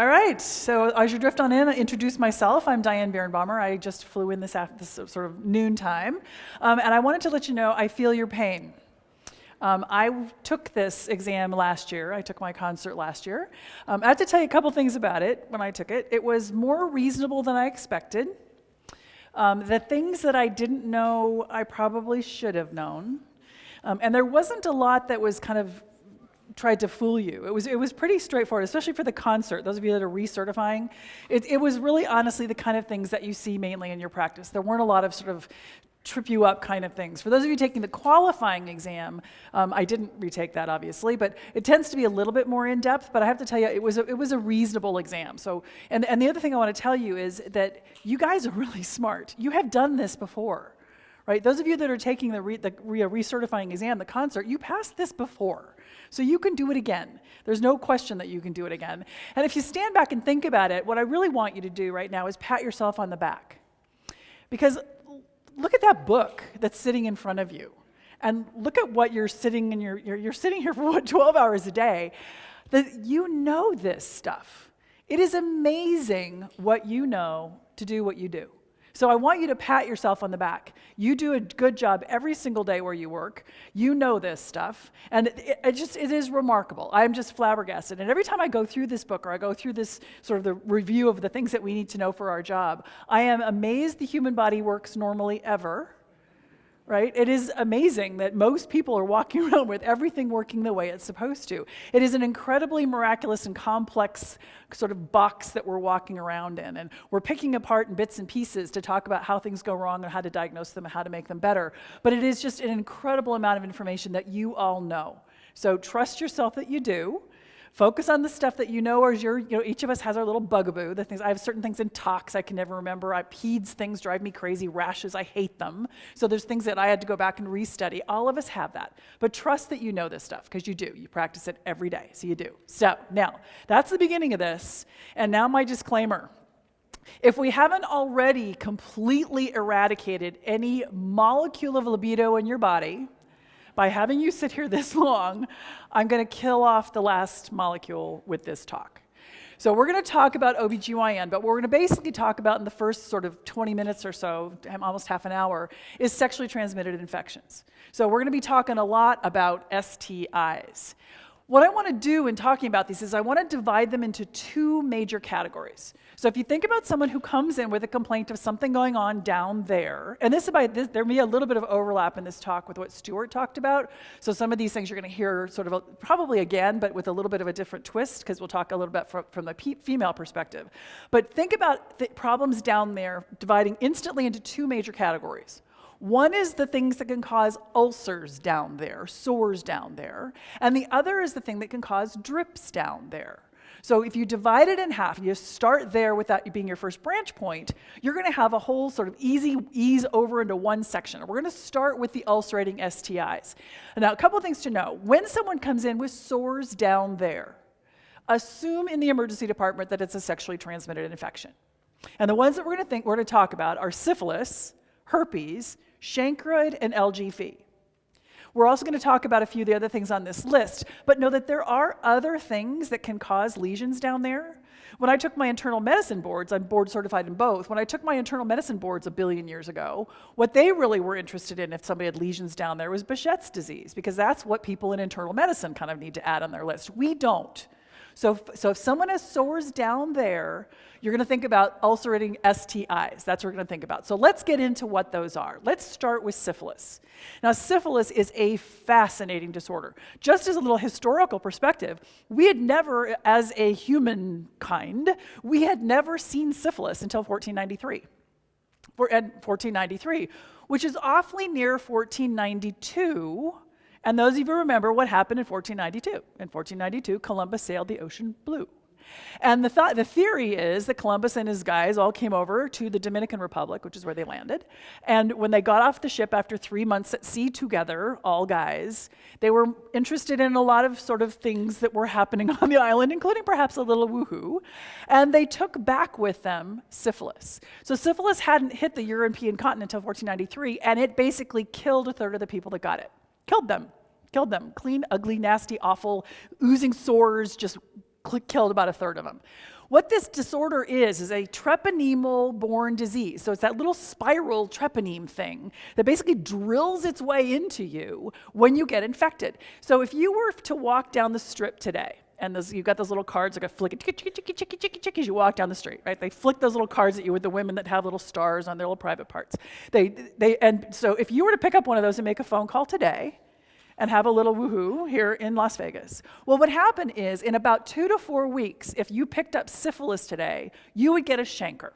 All right, so as you drift on in, introduce myself. I'm Diane Birnbaumer. I just flew in this, after, this sort of noon time. Um, and I wanted to let you know I feel your pain. Um, I took this exam last year. I took my concert last year. Um, I have to tell you a couple things about it when I took it. It was more reasonable than I expected. Um, the things that I didn't know, I probably should have known. Um, and there wasn't a lot that was kind of tried to fool you. It was, it was pretty straightforward, especially for the concert. Those of you that are recertifying, it, it was really honestly the kind of things that you see mainly in your practice. There weren't a lot of sort of trip you up kind of things. For those of you taking the qualifying exam, um, I didn't retake that obviously, but it tends to be a little bit more in depth. But I have to tell you, it was a, it was a reasonable exam. So, and and the other thing I want to tell you is that you guys are really smart. You have done this before, right? Those of you that are taking the re, the re, recertifying exam, the concert, you passed this before. So you can do it again. There's no question that you can do it again. And if you stand back and think about it, what I really want you to do right now is pat yourself on the back. Because look at that book that's sitting in front of you. And look at what you're sitting in your, you're, you're sitting here for what, 12 hours a day. That you know this stuff. It is amazing what you know to do what you do. So I want you to pat yourself on the back. You do a good job every single day where you work. You know this stuff. And it, it, just, it is remarkable. I'm just flabbergasted. And every time I go through this book or I go through this sort of the review of the things that we need to know for our job, I am amazed the human body works normally ever right? It is amazing that most people are walking around with everything working the way it's supposed to. It is an incredibly miraculous and complex sort of box that we're walking around in. And we're picking apart in bits and pieces to talk about how things go wrong and how to diagnose them and how to make them better. But it is just an incredible amount of information that you all know. So trust yourself that you do. Focus on the stuff that you know is your, you know, each of us has our little bugaboo. The things I have certain things in tox I can never remember. I peds things drive me crazy. Rashes, I hate them. So there's things that I had to go back and restudy. All of us have that. But trust that you know this stuff because you do. You practice it every day. So you do. So now that's the beginning of this. And now my disclaimer. If we haven't already completely eradicated any molecule of libido in your body, by having you sit here this long, I'm going to kill off the last molecule with this talk. So we're going to talk about OBGYN, but what we're going to basically talk about in the first sort of 20 minutes or so, almost half an hour, is sexually transmitted infections. So we're going to be talking a lot about STIs. What I want to do in talking about these is I want to divide them into two major categories. So if you think about someone who comes in with a complaint of something going on down there, and this is by this, there may be a little bit of overlap in this talk with what Stuart talked about. So some of these things you're going to hear sort of a, probably again, but with a little bit of a different twist because we'll talk a little bit from, from the female perspective. But think about the problems down there dividing instantly into two major categories. One is the things that can cause ulcers down there, sores down there, and the other is the thing that can cause drips down there. So if you divide it in half, you start there with that being your first branch point, you're going to have a whole sort of easy ease over into one section. We're going to start with the ulcerating STIs. Now, a couple things to know. When someone comes in with sores down there, assume in the emergency department that it's a sexually transmitted infection. And the ones that we're going to think we're going to talk about are syphilis, herpes, chancroid, and LGV. We're also going to talk about a few of the other things on this list, but know that there are other things that can cause lesions down there. When I took my internal medicine boards, I'm board certified in both. When I took my internal medicine boards a billion years ago, what they really were interested in if somebody had lesions down there was Behçet's disease, because that's what people in internal medicine kind of need to add on their list. We don't. So, so if someone has sores down there, you're going to think about ulcerating STIs. That's what we're going to think about. So let's get into what those are. Let's start with syphilis. Now, syphilis is a fascinating disorder. Just as a little historical perspective, we had never, as a humankind, we had never seen syphilis until 1493. For, 1493, which is awfully near 1492 and those of you remember what happened in 1492. In 1492, Columbus sailed the ocean blue. And the, th the theory is that Columbus and his guys all came over to the Dominican Republic, which is where they landed. And when they got off the ship after three months at sea together, all guys, they were interested in a lot of sort of things that were happening on the island, including perhaps a little woohoo. And they took back with them syphilis. So syphilis hadn't hit the European continent until 1493, and it basically killed a third of the people that got it. Killed them. Killed them. Clean, ugly, nasty, awful, oozing sores, just killed about a third of them. What this disorder is, is a treponemal borne disease. So it's that little spiral treponeme thing that basically drills its way into you when you get infected. So if you were to walk down the strip today, and those, you've got those little cards like a flick, chicky, chicky, chicky, chicky, chicky, as you walk down the street, right? They flick those little cards at you with the women that have little stars on their little private parts. They, they, and so if you were to pick up one of those and make a phone call today, and have a little woohoo here in Las Vegas. Well, what happened is in about two to four weeks, if you picked up syphilis today, you would get a chancre.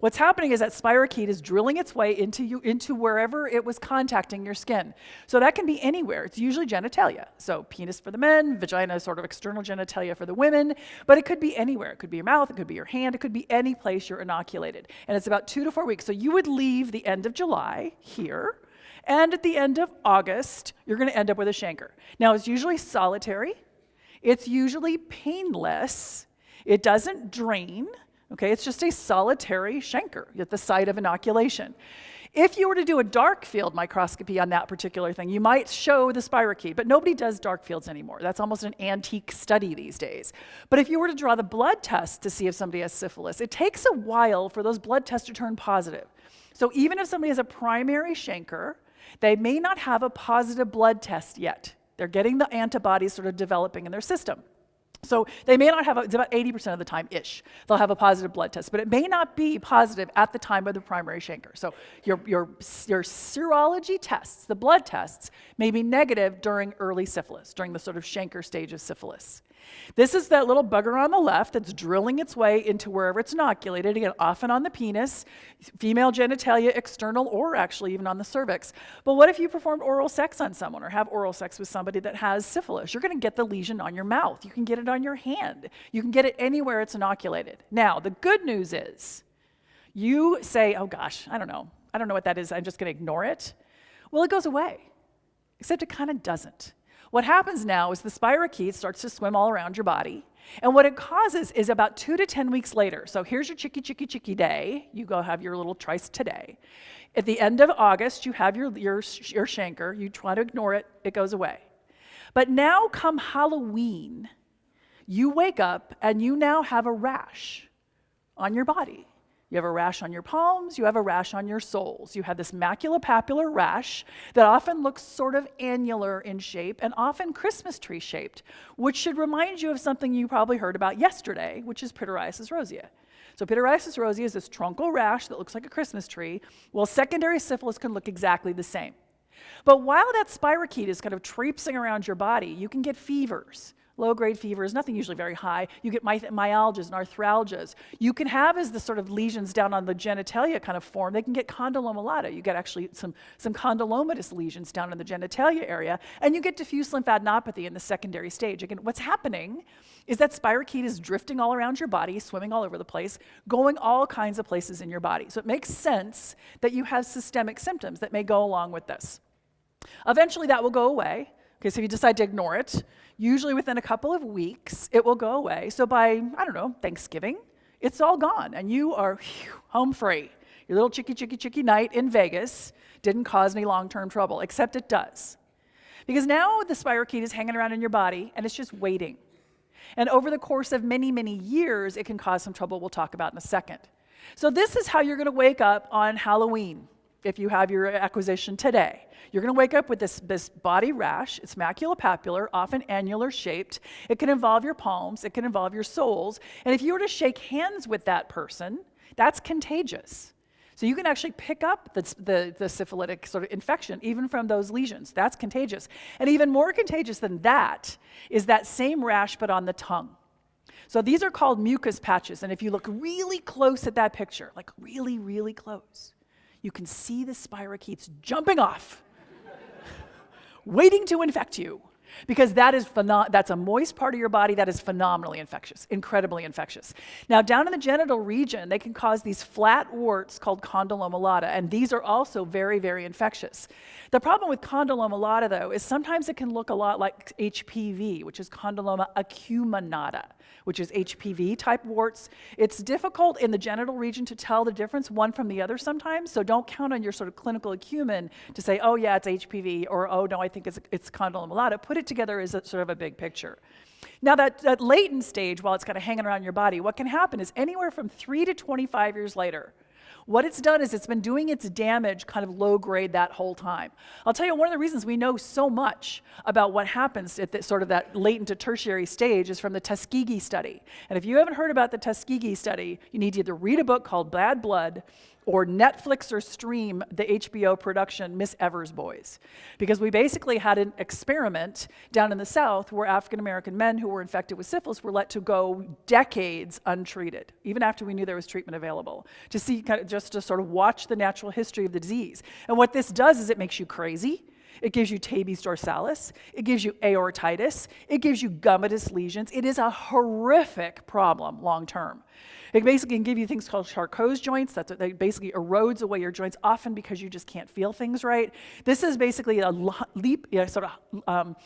What's happening is that spirochete is drilling its way into, you, into wherever it was contacting your skin. So that can be anywhere. It's usually genitalia. So penis for the men, vagina sort of external genitalia for the women, but it could be anywhere. It could be your mouth, it could be your hand, it could be any place you're inoculated. And it's about two to four weeks. So you would leave the end of July here, and at the end of August, you're going to end up with a chancre. Now, it's usually solitary, it's usually painless, it doesn't drain. Okay, it's just a solitary chancre at the site of inoculation. If you were to do a dark field microscopy on that particular thing, you might show the spirochete, but nobody does dark fields anymore. That's almost an antique study these days. But if you were to draw the blood test to see if somebody has syphilis, it takes a while for those blood tests to turn positive. So even if somebody has a primary chancre, they may not have a positive blood test yet. They're getting the antibodies sort of developing in their system. So they may not have, a, it's about 80% of the time ish, they'll have a positive blood test, but it may not be positive at the time of the primary chancre. So your, your, your serology tests, the blood tests, may be negative during early syphilis, during the sort of chancre stage of syphilis. This is that little bugger on the left that's drilling its way into wherever it's inoculated, again, often on the penis, female genitalia, external, or actually even on the cervix. But what if you performed oral sex on someone or have oral sex with somebody that has syphilis? You're going to get the lesion on your mouth. You can get it on your hand. You can get it anywhere it's inoculated. Now, the good news is you say, oh gosh, I don't know. I don't know what that is. I'm just going to ignore it. Well, it goes away, except it kind of doesn't. What happens now is the spirochete starts to swim all around your body. And what it causes is about two to 10 weeks later. So here's your chicky, chicky, chicky day. You go have your little trice today. At the end of August, you have your, your, your chancre. You try to ignore it, it goes away. But now, come Halloween, you wake up and you now have a rash on your body. You have a rash on your palms, you have a rash on your soles. You have this maculopapular rash that often looks sort of annular in shape and often Christmas tree shaped, which should remind you of something you probably heard about yesterday, which is pityriasis rosea. So pityriasis rosea is this truncal rash that looks like a Christmas tree. Well, secondary syphilis can look exactly the same. But while that spirochete is kind of traipsing around your body, you can get fevers. Low grade fever is nothing usually very high. You get my myalgias and arthralgias. You can have as the sort of lesions down on the genitalia kind of form, they can get condyloma lata. You get actually some, some condylomatous lesions down in the genitalia area, and you get diffuse lymphadenopathy in the secondary stage. Again, what's happening is that spirochete is drifting all around your body, swimming all over the place, going all kinds of places in your body. So it makes sense that you have systemic symptoms that may go along with this. Eventually that will go away. Okay, so if you decide to ignore it, usually within a couple of weeks, it will go away. So by, I don't know, Thanksgiving, it's all gone and you are whew, home free. Your little chicky, chicky, chicky night in Vegas didn't cause any long term trouble, except it does. Because now the spirochete is hanging around in your body and it's just waiting. And over the course of many, many years, it can cause some trouble we'll talk about in a second. So, this is how you're going to wake up on Halloween if you have your acquisition today. You're going to wake up with this, this body rash. It's maculopapular, often annular shaped. It can involve your palms, it can involve your soles. And if you were to shake hands with that person, that's contagious. So you can actually pick up the, the, the, syphilitic sort of infection even from those lesions. That's contagious. And even more contagious than that is that same rash but on the tongue. So these are called mucus patches. And if you look really close at that picture, like really, really close, you can see the spirochetes jumping off waiting to infect you because that is that's a moist part of your body that is phenomenally infectious, incredibly infectious. Now, down in the genital region, they can cause these flat warts called condyloma lata, and these are also very, very infectious. The problem with condyloma lata, though, is sometimes it can look a lot like HPV, which is condyloma acuminata, which is HPV type warts. It's difficult in the genital region to tell the difference one from the other sometimes, so don't count on your sort of clinical acumen to say, oh, yeah, it's HPV, or oh, no, I think it's, it's condyloma lata. Put it together as a, sort of a big picture. Now, that, that latent stage, while it's kind of hanging around your body, what can happen is anywhere from three to 25 years later, what it's done is it's been doing its damage kind of low grade that whole time. I'll tell you one of the reasons we know so much about what happens at the, sort of that latent to tertiary stage is from the Tuskegee study. And if you haven't heard about the Tuskegee study, you need to either read a book called Bad Blood or Netflix or stream the HBO production Miss Evers Boys. Because we basically had an experiment down in the South where African American men who were infected with syphilis were let to go decades untreated, even after we knew there was treatment available, to see, kind of just to sort of watch the natural history of the disease. And what this does is it makes you crazy. It gives you tabes dorsalis. It gives you aortitis. It gives you gummatous lesions. It is a horrific problem long term. It basically can give you things called Charcot's joints. That's what basically erodes away your joints, often because you just can't feel things right. This is basically a leap, you know, sort of um,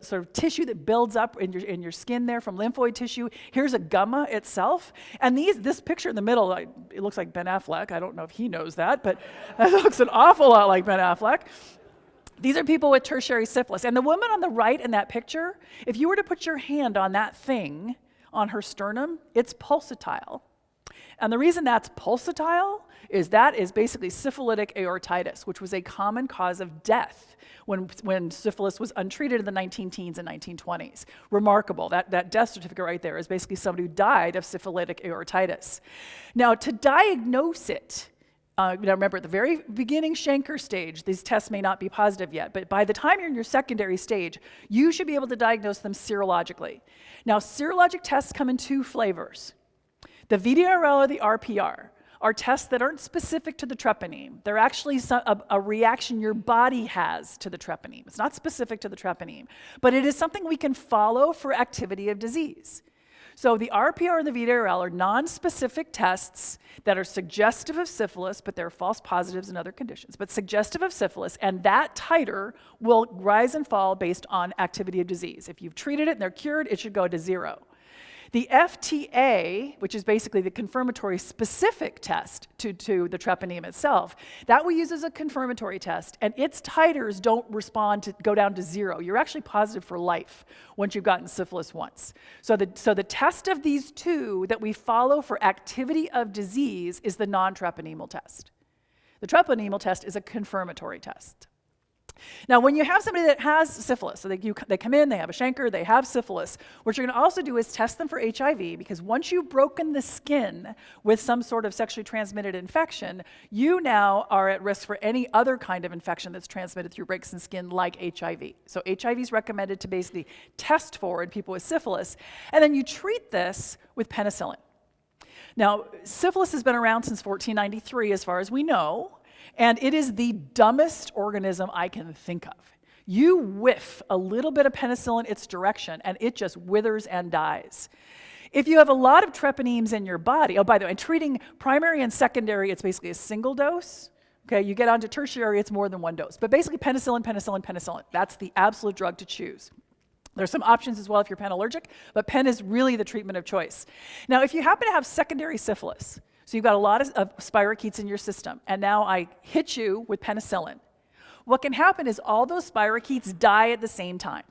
sort of tissue that builds up in your, in your skin there from lymphoid tissue. Here's a gumma itself. And these, this picture in the middle, it looks like Ben Affleck. I don't know if he knows that, but it looks an awful lot like Ben Affleck. These are people with tertiary syphilis. And the woman on the right in that picture, if you were to put your hand on that thing, on her sternum, it's pulsatile. And the reason that's pulsatile is that is basically syphilitic aortitis, which was a common cause of death when, when syphilis was untreated in the 19 teens and 1920s. Remarkable. That, that death certificate right there is basically somebody who died of syphilitic aortitis. Now, to diagnose it, uh, now remember, at the very beginning chancre stage, these tests may not be positive yet, but by the time you're in your secondary stage, you should be able to diagnose them serologically. Now, serologic tests come in two flavors. The VDRL or the RPR are tests that aren't specific to the treponeme. They're actually a, a, reaction your body has to the treponeme. It's not specific to the treponeme, but it is something we can follow for activity of disease. So the RPR and the VDRL are non-specific tests that are suggestive of syphilis, but they're false positives in other conditions, but suggestive of syphilis, and that titer will rise and fall based on activity of disease. If you've treated it and they're cured, it should go to zero. The FTA, which is basically the confirmatory specific test to, to the treponeme itself, that we use as a confirmatory test, and its titers don't respond to go down to zero. You're actually positive for life once you've gotten syphilis once. So the, so the test of these two that we follow for activity of disease is the non-treponemal test. The treponemal test is a confirmatory test. Now, when you have somebody that has syphilis, so they, you, they come in, they have a chancre, they have syphilis, what you're going to also do is test them for HIV because once you've broken the skin with some sort of sexually transmitted infection, you now are at risk for any other kind of infection that's transmitted through breaks in skin like HIV. So HIV is recommended to basically test for in people with syphilis, and then you treat this with penicillin. Now, syphilis has been around since 1493 as far as we know. And it is the dumbest organism I can think of. You whiff a little bit of penicillin its direction, and it just withers and dies. If you have a lot of treponemes in your body, oh, by the way, treating primary and secondary, it's basically a single dose. Okay, you get onto tertiary, it's more than one dose. But basically, penicillin, penicillin, penicillin. That's the absolute drug to choose. There's some options as well if you're pen allergic, but pen is really the treatment of choice. Now, if you happen to have secondary syphilis, so you've got a lot of, of spirochetes in your system, and now I hit you with penicillin. What can happen is all those spirochetes die at the same time.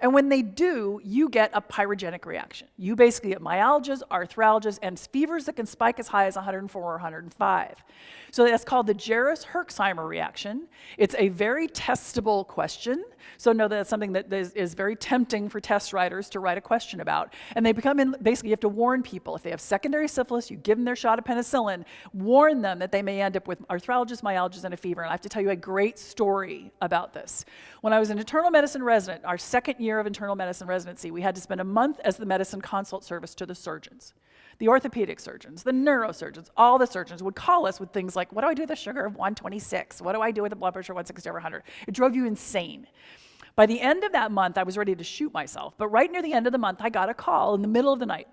And when they do, you get a pyrogenic reaction. You basically get myalgias, arthralgias, and fevers that can spike as high as 104 or 105. So that's called the Jarisch-Herxheimer reaction. It's a very testable question. So know that that's something that is, is, very tempting for test writers to write a question about. And they become, in, basically, you have to warn people. If they have secondary syphilis, you give them their shot of penicillin, warn them that they may end up with arthralgias, myalgias, and a fever. And I have to tell you a great story about this. When I was an internal medicine resident, our second year of internal medicine residency, we had to spend a month as the medicine consult service to the surgeons. The orthopedic surgeons, the neurosurgeons, all the surgeons would call us with things like, what do I do with a sugar of 126? What do I do with a blood pressure of 160 over 100? It drove you insane. By the end of that month, I was ready to shoot myself. But right near the end of the month, I got a call in the middle of the night.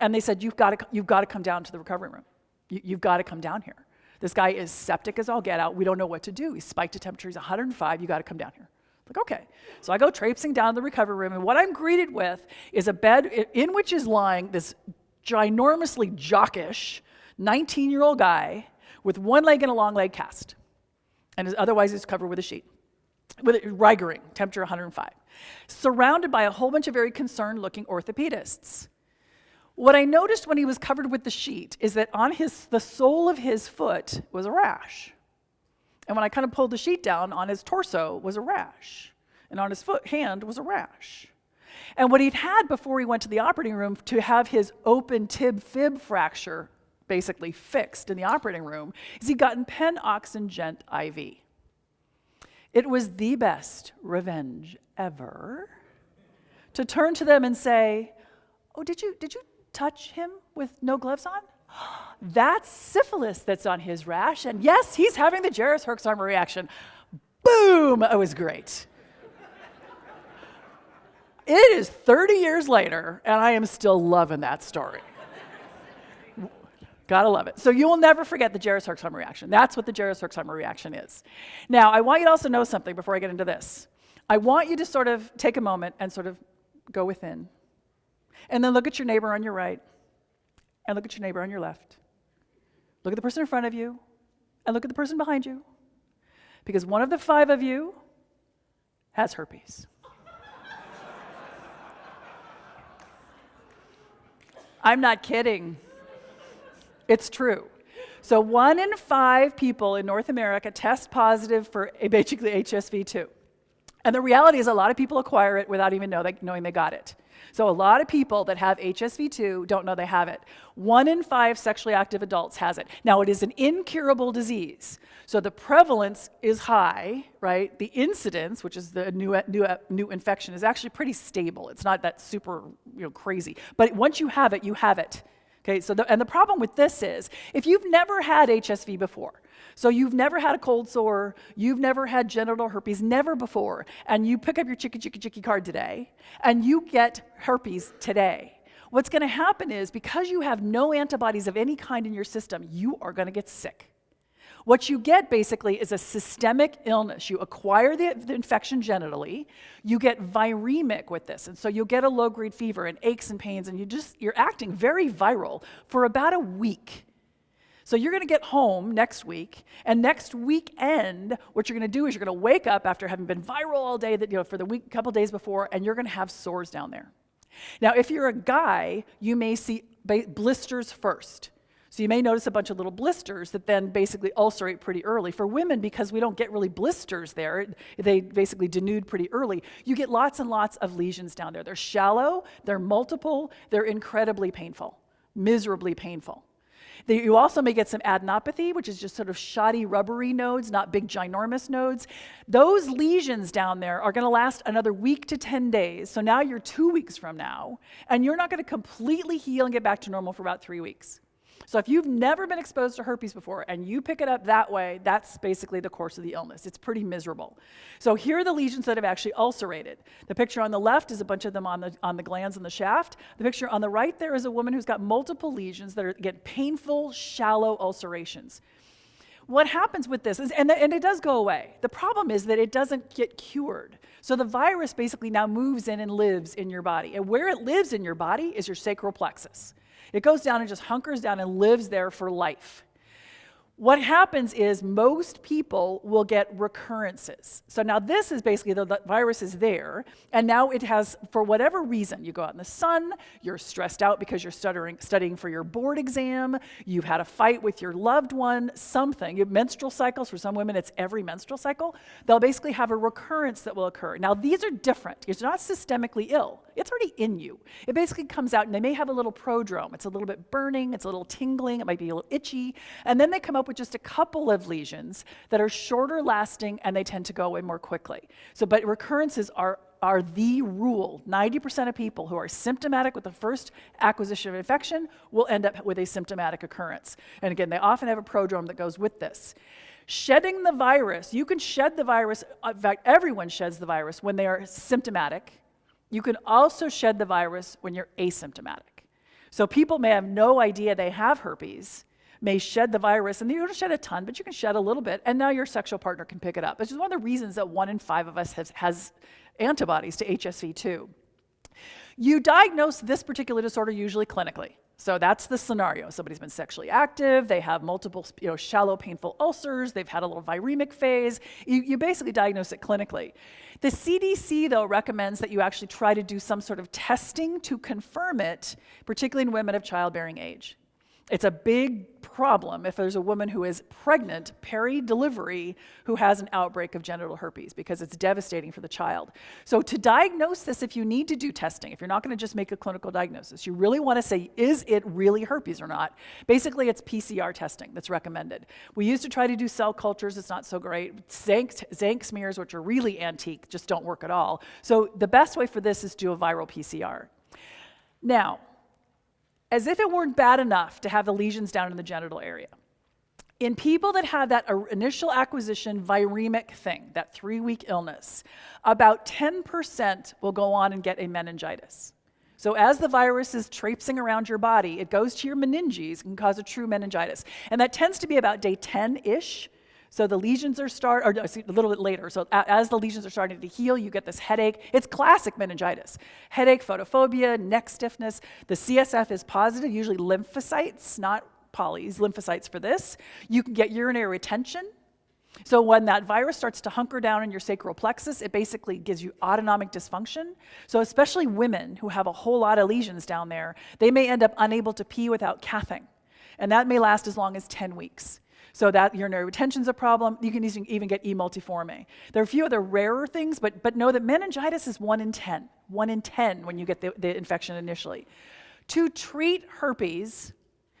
And they said, you've got to, you've got to come down to the recovery room. You, you've got to come down here. This guy is septic as all get out. We don't know what to do. He's spiked to temperature. He's 105. You got to come down here. Like, okay. So I go traipsing down to the recovery room, and what I'm greeted with is a bed in which is lying this ginormously jockish 19 year old guy with one leg in a long leg cast. And otherwise, he's covered with a sheet. with it, Reigering, temperature 105, surrounded by a whole bunch of very concerned looking orthopedists. What I noticed when he was covered with the sheet is that on his, the sole of his foot was a rash. And when I kind of pulled the sheet down, on his torso was a rash. And on his foot, hand was a rash. And what he'd had before he went to the operating room to have his open tib fib fracture basically fixed in the operating room is he'd gotten Penn-Oxen Gent IV. It was the best revenge ever to turn to them and say, Oh, did you, did you touch him with no gloves on? That's syphilis that's on his rash. And yes, he's having the Jarisch Herxheimer reaction. Boom! It was great. it is 30 years later, and I am still loving that story. Gotta love it. So you will never forget the Jarisch Herxheimer reaction. That's what the Jarisch Herxheimer reaction is. Now, I want you to also know something before I get into this. I want you to sort of take a moment and sort of go within. And then look at your neighbor on your right, and look at your neighbor on your left. Look at the person in front of you, and look at the person behind you. Because one of the five of you has herpes. I'm not kidding. It's true. So one in five people in North America test positive for basically HSV2. And the reality is a lot of people acquire it without even know they, knowing they got it. So a lot of people that have HSV2 don't know they have it. One in five sexually active adults has it. Now it is an incurable disease. So the prevalence is high, right? The incidence, which is the new, new, new infection, is actually pretty stable. It's not that super you know, crazy. But once you have it, you have it. Okay, so the, and the problem with this is if you've never had HSV before, so you've never had a cold sore, you've never had genital herpes, never before, and you pick up your chicky chicky chicky card today, and you get herpes today. What's going to happen is because you have no antibodies of any kind in your system, you are going to get sick. What you get basically is a systemic illness. You acquire the, the, infection genitally, you get viremic with this, and so you'll get a low-grade fever and aches and pains, and you just you're acting very viral for about a week. So you're going to get home next week, and next weekend, what you're going to do is you're going to wake up after having been viral all day, that you know for the week, couple days before, and you're going to have sores down there. Now, if you're a guy, you may see blisters first. So you may notice a bunch of little blisters that then basically ulcerate pretty early. For women, because we don't get really blisters there, they basically denude pretty early, you get lots and lots of lesions down there. They're shallow, they're multiple, they're incredibly painful, miserably painful. You also may get some adenopathy, which is just sort of shotty, rubbery nodes, not big, ginormous nodes. Those lesions down there are going to last another week to 10 days. So now you're two weeks from now, and you're not going to completely heal and get back to normal for about three weeks. So if you've never been exposed to herpes before and you pick it up that way, that's basically the course of the illness. It's pretty miserable. So here are the lesions that have actually ulcerated. The picture on the left is a bunch of them on the, on the glans in the shaft. The picture on the right there is a woman who's got multiple lesions that are, get painful, shallow ulcerations. What happens with this is, and, the, and it does go away. The problem is that it doesn't get cured. So the virus basically now moves in and lives in your body. And where it lives in your body is your sacral plexus. It goes down and just hunkers down and lives there for life. What happens is most people will get recurrences. So now this is basically the, the, virus is there, and now it has, for whatever reason, you go out in the sun, you're stressed out because you're stuttering, studying for your board exam, you've had a fight with your loved one, something. You have menstrual cycles, for some women it's every menstrual cycle. They'll basically have a recurrence that will occur. Now these are different. It's not systemically ill. It's already in you. It basically comes out and they may have a little prodrome. It's a little bit burning, it's a little tingling, it might be a little itchy, and then they come up up with just a couple of lesions that are shorter lasting and they tend to go away more quickly. So, but recurrences are are the rule. 90% of people who are symptomatic with the first acquisition of infection will end up with a symptomatic occurrence. And again, they often have a prodrome that goes with this. Shedding the virus, you can shed the virus, uh, in fact, everyone sheds the virus when they are symptomatic. You can also shed the virus when you're asymptomatic. So people may have no idea they have herpes, may shed the virus, and you don't shed a ton, but you can shed a little bit, and now your sexual partner can pick it up. Which is one of the reasons that one in five of us has, has antibodies to HSV2. You diagnose this particular disorder usually clinically. So that's the scenario. Somebody's been sexually active, they have multiple you know, shallow painful ulcers, they've had a little viremic phase. You, you basically diagnose it clinically. The CDC, though, recommends that you actually try to do some sort of testing to confirm it, particularly in women of childbearing age. It's a big problem if there's a woman who is pregnant, peri-delivery, who has an outbreak of genital herpes because it's devastating for the child. So to diagnose this, if you need to do testing, if you're not going to just make a clinical diagnosis, you really want to say, is it really herpes or not? Basically, it's PCR testing that's recommended. We used to try to do cell cultures. It's not so great. Tzanck, Tzanck smears, which are really antique, just don't work at all. So the best way for this is to do a viral PCR. Now, as if it weren't bad enough to have the lesions down in the genital area. In people that have that initial acquisition viremic thing, that three week illness, about 10% will go on and get a meningitis. So, as the virus is traipsing around your body, it goes to your meninges and can cause a true meningitis. And that tends to be about day 10 ish. So the lesions are start, or a little bit later. So as the lesions are starting to heal, you get this headache. It's classic meningitis. Headache, photophobia, neck stiffness. The CSF is positive, usually lymphocytes, not polys, lymphocytes for this. You can get urinary retention. So when that virus starts to hunker down in your sacral plexus, it basically gives you autonomic dysfunction. So especially women who have a whole lot of lesions down there, they may end up unable to pee without cathing. And that may last as long as 10 weeks. So that urinary retention is a problem. You can even get E. multiforme. There are a few other rarer things, but, but know that meningitis is 1 in 10. 1 in 10 when you get the, the infection initially. To treat herpes,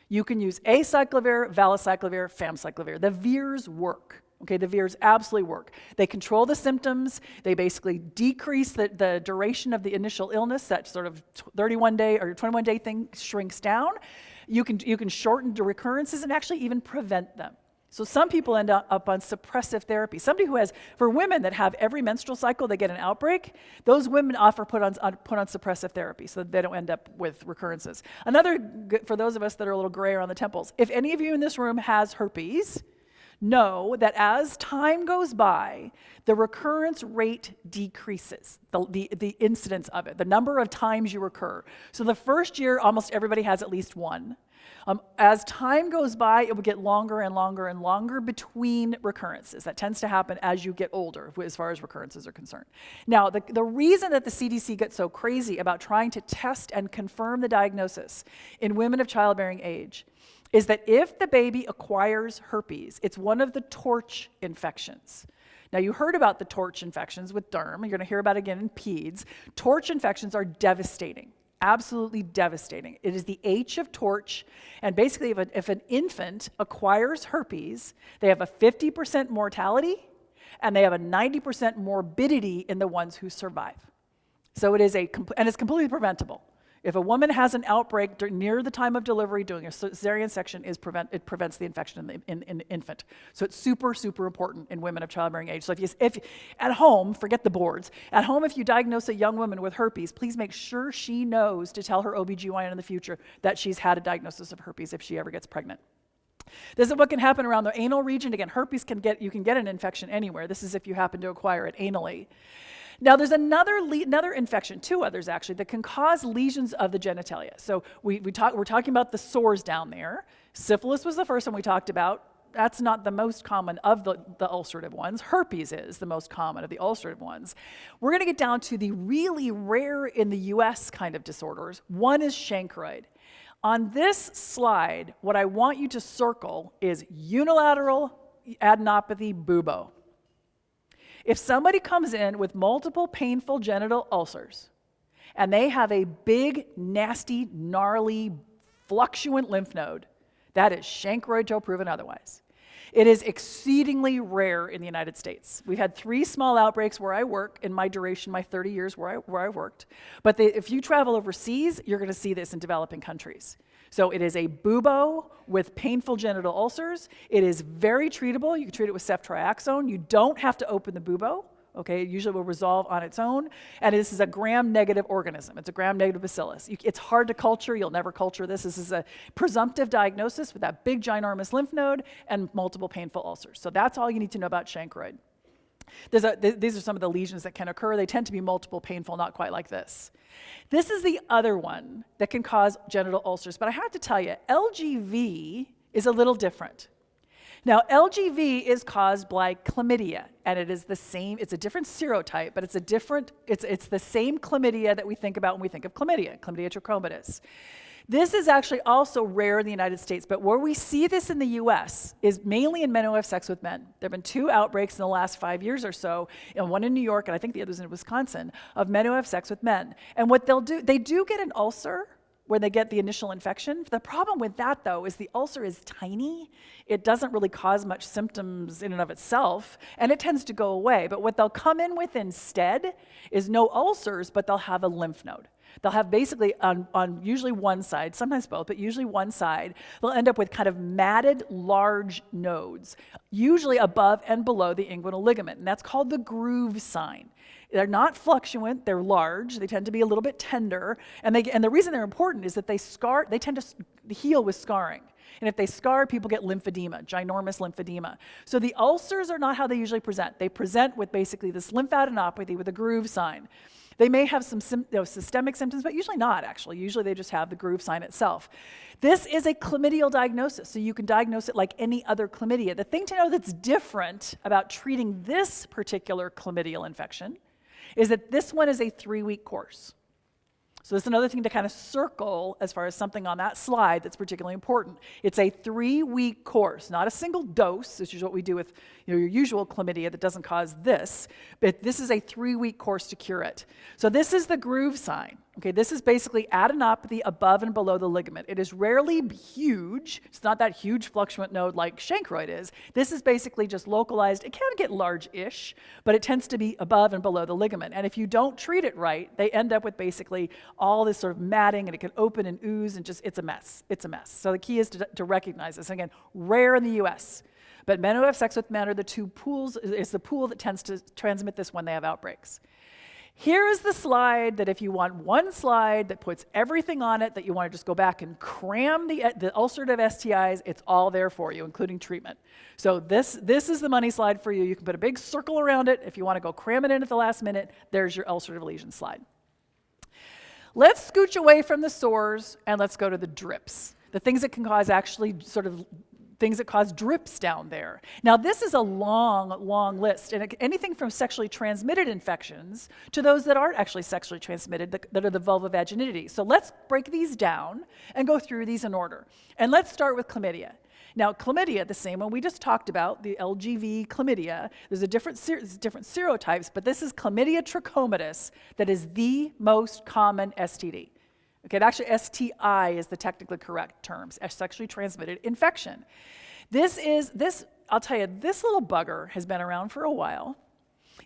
you can use acyclovir, valacyclovir, famciclovir. The VIRs work. Okay, the VIRs absolutely work. They control the symptoms. They basically decrease the, the duration of the initial illness. That sort of 31 day or 21 day thing shrinks down. You can, you can shorten the recurrences and actually even prevent them. So some people end up on suppressive therapy. Somebody who has, for women that have every menstrual cycle, they get an outbreak, those women often put on, put on suppressive therapy so that they don't end up with recurrences. Another, for those of us that are a little gray around the temples, if any of you in this room has herpes, know that as time goes by, the recurrence rate decreases, the, the, the, incidence of it, the number of times you recur. So the first year, almost everybody has at least one. Um, as time goes by, it will get longer and longer and longer between recurrences. That tends to happen as you get older, as far as recurrences are concerned. Now, the, the reason that the CDC gets so crazy about trying to test and confirm the diagnosis in women of childbearing age is that if the baby acquires herpes, it's one of the torch infections. Now, you heard about the torch infections with derm. You're going to hear about it again in peds. Torch infections are devastating absolutely devastating. It is the H of torch, and basically, if, a, if an infant acquires herpes, they have a 50% mortality and they have a 90% morbidity in the ones who survive. So it is a, and it's completely preventable. If a woman has an outbreak near the time of delivery, doing a cesarean section is prevent, it prevents the infection in the, in, in infant. So it's super, super important in women of childbearing age. So if you, if at home, forget the boards, at home, if you diagnose a young woman with herpes, please make sure she knows to tell her OBGYN in the future that she's had a diagnosis of herpes if she ever gets pregnant. This is what can happen around the anal region. Again, herpes can get, you can get an infection anywhere. This is if you happen to acquire it anally. Now, there's another, another infection, two others actually, that can cause lesions of the genitalia. So we, we talk, we're talking about the sores down there. Syphilis was the first one we talked about. That's not the most common of the, the ulcerative ones. Herpes is the most common of the ulcerative ones. We're going to get down to the really rare in the US kind of disorders. One is chancroid. On this slide, what I want you to circle is unilateral adenopathy bubo. If somebody comes in with multiple painful genital ulcers and they have a big, nasty, gnarly, fluctuant lymph node, that is chancroid till proven otherwise. It is exceedingly rare in the United States. We've had three small outbreaks where I work in my duration, my 30 years where I, where I worked. But if you travel overseas, you're going to see this in developing countries. So it is a bubo with painful genital ulcers. It is very treatable. You can treat it with ceftriaxone. You don't have to open the bubo. Okay, it usually will resolve on its own. And this is a gram-negative organism. It's a gram-negative bacillus. You, it's hard to culture. You'll never culture this. This is a presumptive diagnosis with that big, ginormous lymph node and multiple painful ulcers. So that's all you need to know about chancroid. A, th these are some of the lesions that can occur. They tend to be multiple, painful, not quite like this. This is the other one that can cause genital ulcers. But I have to tell you, LGV is a little different. Now, LGV is caused by chlamydia, and it is the same, it's a different serotype, but it's a different, it's, it's the same chlamydia that we think about when we think of chlamydia, chlamydia trachomatis. This is actually also rare in the United States, but where we see this in the US is mainly in men who have sex with men. There have been two outbreaks in the last five years or so, and one in New York, and I think the other's in Wisconsin, of men who have sex with men. And what they'll do, they do get an ulcer, when they get the initial infection. The problem with that, though, is the ulcer is tiny. It doesn't really cause much symptoms in and of itself, and it tends to go away. But what they'll come in with instead is no ulcers, but they'll have a lymph node. They'll have basically on, on usually one side, sometimes both, but usually one side, they'll end up with kind of matted large nodes, usually above and below the inguinal ligament, and that's called the groove sign. They're not fluctuant, they're large, they tend to be a little bit tender, and, they, and the reason they're important is that they scar, they tend to heal with scarring. And if they scar, people get lymphedema, ginormous lymphedema. So the ulcers are not how they usually present. They present with basically this lymphadenopathy with a groove sign. They may have some you know, systemic symptoms, but usually not, actually. Usually they just have the groove sign itself. This is a chlamydial diagnosis, so you can diagnose it like any other chlamydia. The thing to know that's different about treating this particular chlamydial infection is that this one is a three week course. So this is another thing to kind of circle as far as something on that slide that's particularly important. It's a three-week course, not a single dose, which is what we do with you know, your usual chlamydia that doesn't cause this, but this is a three-week course to cure it. So this is the groove sign. Okay, this is basically adenopathy above and below the ligament. It is rarely huge. It's not that huge fluctuant node like chancroid is. This is basically just localized. It can get large-ish, but it tends to be above and below the ligament. And if you don't treat it right, they end up with basically all this sort of matting, and it can open and ooze, and just it's a mess. It's a mess. So the key is to, to recognize this. And again, rare in the U.S. But men who have sex with men are the two pools, is the pool that tends to transmit this when they have outbreaks. Here is the slide that if you want one slide that puts everything on it that you want to just go back and cram the, uh, the ulcerative STIs, it's all there for you, including treatment. So this, this is the money slide for you. You can put a big circle around it. If you want to go cram it in at the last minute, there's your ulcerative lesion slide. Let's scooch away from the sores and let's go to the drips the things that can cause actually sort of things that cause drips down there. Now, this is a long, long list, and anything from sexually transmitted infections to those that aren't actually sexually transmitted, that, are the vulvovaginity. So let's break these down and go through these in order. And let's start with chlamydia. Now, chlamydia, the same one we just talked about, the LGV chlamydia, there's a different, ser- different serotypes, but this is chlamydia trachomatis that is the most common STD. Okay, actually STI is the technically correct term, sexually transmitted infection. This is, this, I'll tell you, this little bugger has been around for a while.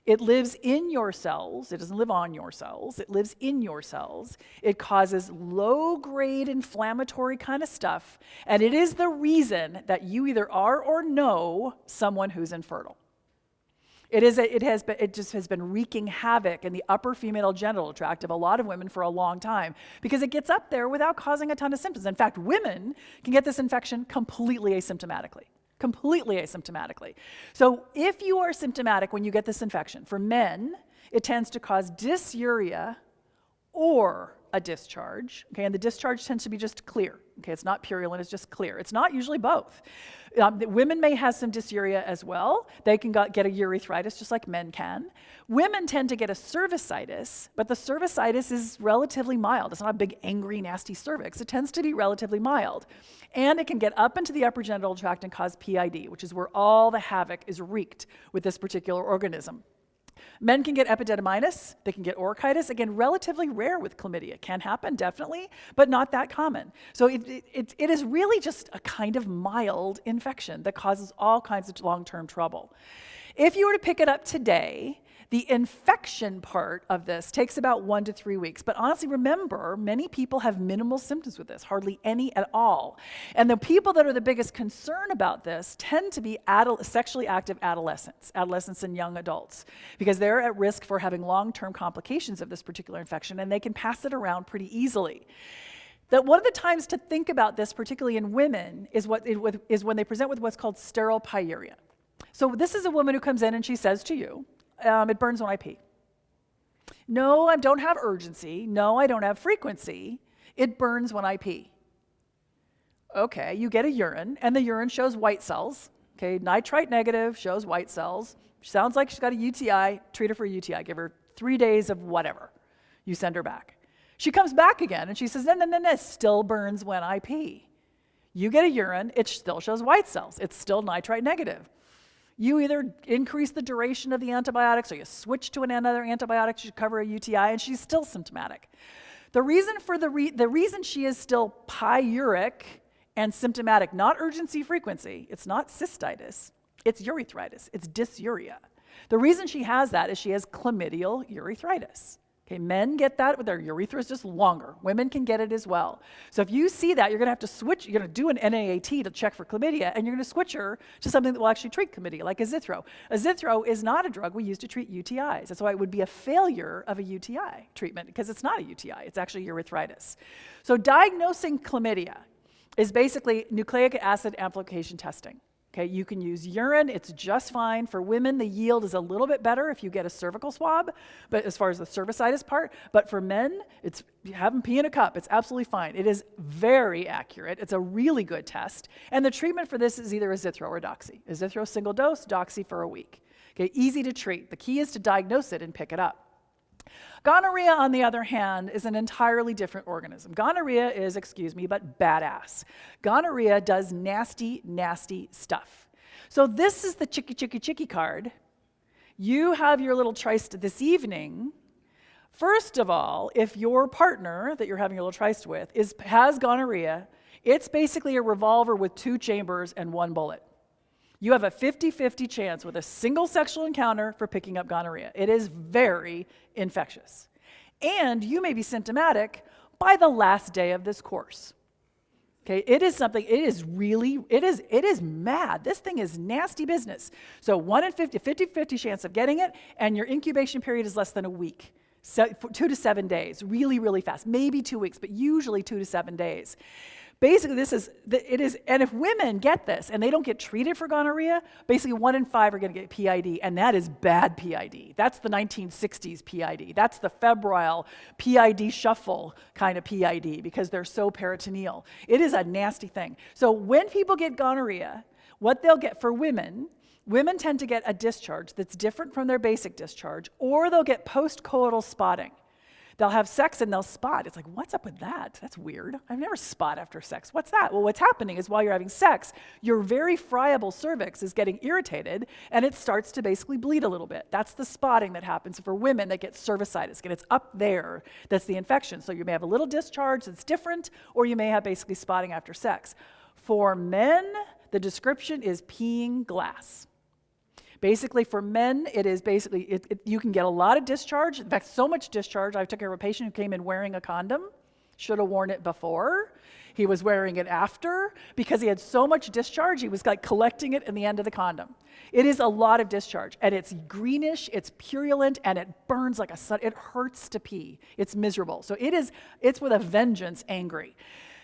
It lives in your cells. It doesn't live on your cells. It lives in your cells. It causes low grade inflammatory kind of stuff. And it is the reason that you either are or know someone who's infertile. It, is a, it, has been, it just has been wreaking havoc in the upper female genital tract of a lot of women for a long time because it gets up there without causing a ton of symptoms. In fact, women can get this infection completely asymptomatically. Completely asymptomatically. So, if you are symptomatic when you get this infection, for men, it tends to cause dysuria or a discharge. Okay, and the discharge tends to be just clear. Okay, it's not purulent, it's just clear. It's not usually both. Um, women may have some dysuria as well. They can get a urethritis just like men can. Women tend to get a cervicitis, but the cervicitis is relatively mild. It's not a big, angry, nasty cervix. It tends to be relatively mild. And it can get up into the upper genital tract and cause PID, which is where all the havoc is wreaked with this particular organism. Men can get epididymitis, they can get orchitis. Again, relatively rare with chlamydia. Can happen, definitely, but not that common. So it, it, it is really just a kind of mild infection that causes all kinds of long term trouble. If you were to pick it up today, the infection part of this takes about one to three weeks. But honestly, remember, many people have minimal symptoms with this, hardly any at all. And the people that are the biggest concern about this tend to be sexually active adolescents, adolescents and young adults, because they're at risk for having long term complications of this particular infection and they can pass it around pretty easily that one of the times to think about this, particularly in women, is, what, is when they present with what's called sterile pyuria. So this is a woman who comes in and she says to you, um, it burns when I pee. No, I don't have urgency. No, I don't have frequency. It burns when I pee. Okay, you get a urine, and the urine shows white cells. Okay, nitrite negative shows white cells. Sounds like she's got a UTI. Treat her for a UTI. Give her three days of whatever. You send her back. She comes back again and she says, no, no, no, no, still burns when I pee. You get a urine, it still shows white cells. It's still nitrite negative. You either increase the duration of the antibiotics or you switch to another antibiotic to cover a UTI, and she's still symptomatic. The reason for the, re- the reason she is still pyuric and symptomatic, not urgency frequency, it's not cystitis, it's urethritis, it's dysuria. The reason she has that is she has chlamydial urethritis. Okay, men get that but their urethra is just longer. Women can get it as well. So if you see that, you're going to have to switch. You're going to do an NAAT to check for chlamydia, and you're going to switch her to something that will actually treat chlamydia, like azithro. Azithro is not a drug we use to treat UTIs. That's why it would be a failure of a UTI treatment because it's not a UTI. It's actually urethritis. So diagnosing chlamydia is basically nucleic acid amplification testing. Okay, you can use urine, it's just fine. For women, the yield is a little bit better if you get a cervical swab, but as far as the cervicitis part, but for men, it's have them pee in a cup, it's absolutely fine. It is very accurate. It's a really good test. And the treatment for this is either azithro or doxy. Azithro single dose, doxy for a week. Okay, easy to treat. The key is to diagnose it and pick it up. Gonorrhea, on the other hand, is an entirely different organism. Gonorrhea is, excuse me, but badass. Gonorrhea does nasty, nasty stuff. So this is the chicky, chicky, chicky card. You have your little tryst this evening. First of all, if your partner that you're having a little tryst with is, has gonorrhea, it's basically a revolver with two chambers and one bullet. You have a 50 50 chance with a single sexual encounter for picking up gonorrhea. It is very infectious. And you may be symptomatic by the last day of this course. Okay, it is something, it is really, it is, it is mad. This thing is nasty business. So 1 in 50, 50 50 chance of getting it, and your incubation period is less than a week. So, two to seven days, really, really fast. Maybe two weeks, but usually two to seven days. Basically, this is, it is, and if women get this and they don't get treated for gonorrhea, basically one in five are going to get PID, and that is bad PID. That's the 1960s PID. That's the febrile PID shuffle kind of PID because they're so peritoneal. It is a nasty thing. So when people get gonorrhea, what they'll get for women women tend to get a discharge that's different from their basic discharge, or they'll get postcoital spotting. They'll have sex and they'll spot. It's like, what's up with that? That's weird. I've never spot after sex. What's that? Well, what's happening is while you're having sex, your very friable cervix is getting irritated and it starts to basically bleed a little bit. That's the spotting that happens for women that get cervicitis. And it's up there that's the infection. So you may have a little discharge that's different, or you may have basically spotting after sex. For men, the description is peeing glass. Basically, for men, it is basically, it, it, you can get a lot of discharge. In fact, so much discharge. I took care of a patient who came in wearing a condom, should have worn it before. He was wearing it after because he had so much discharge, he was like collecting it in the end of the condom. It is a lot of discharge, and it's greenish, it's purulent, and it burns like a sun. It hurts to pee. It's miserable. So it is, it's with a vengeance angry.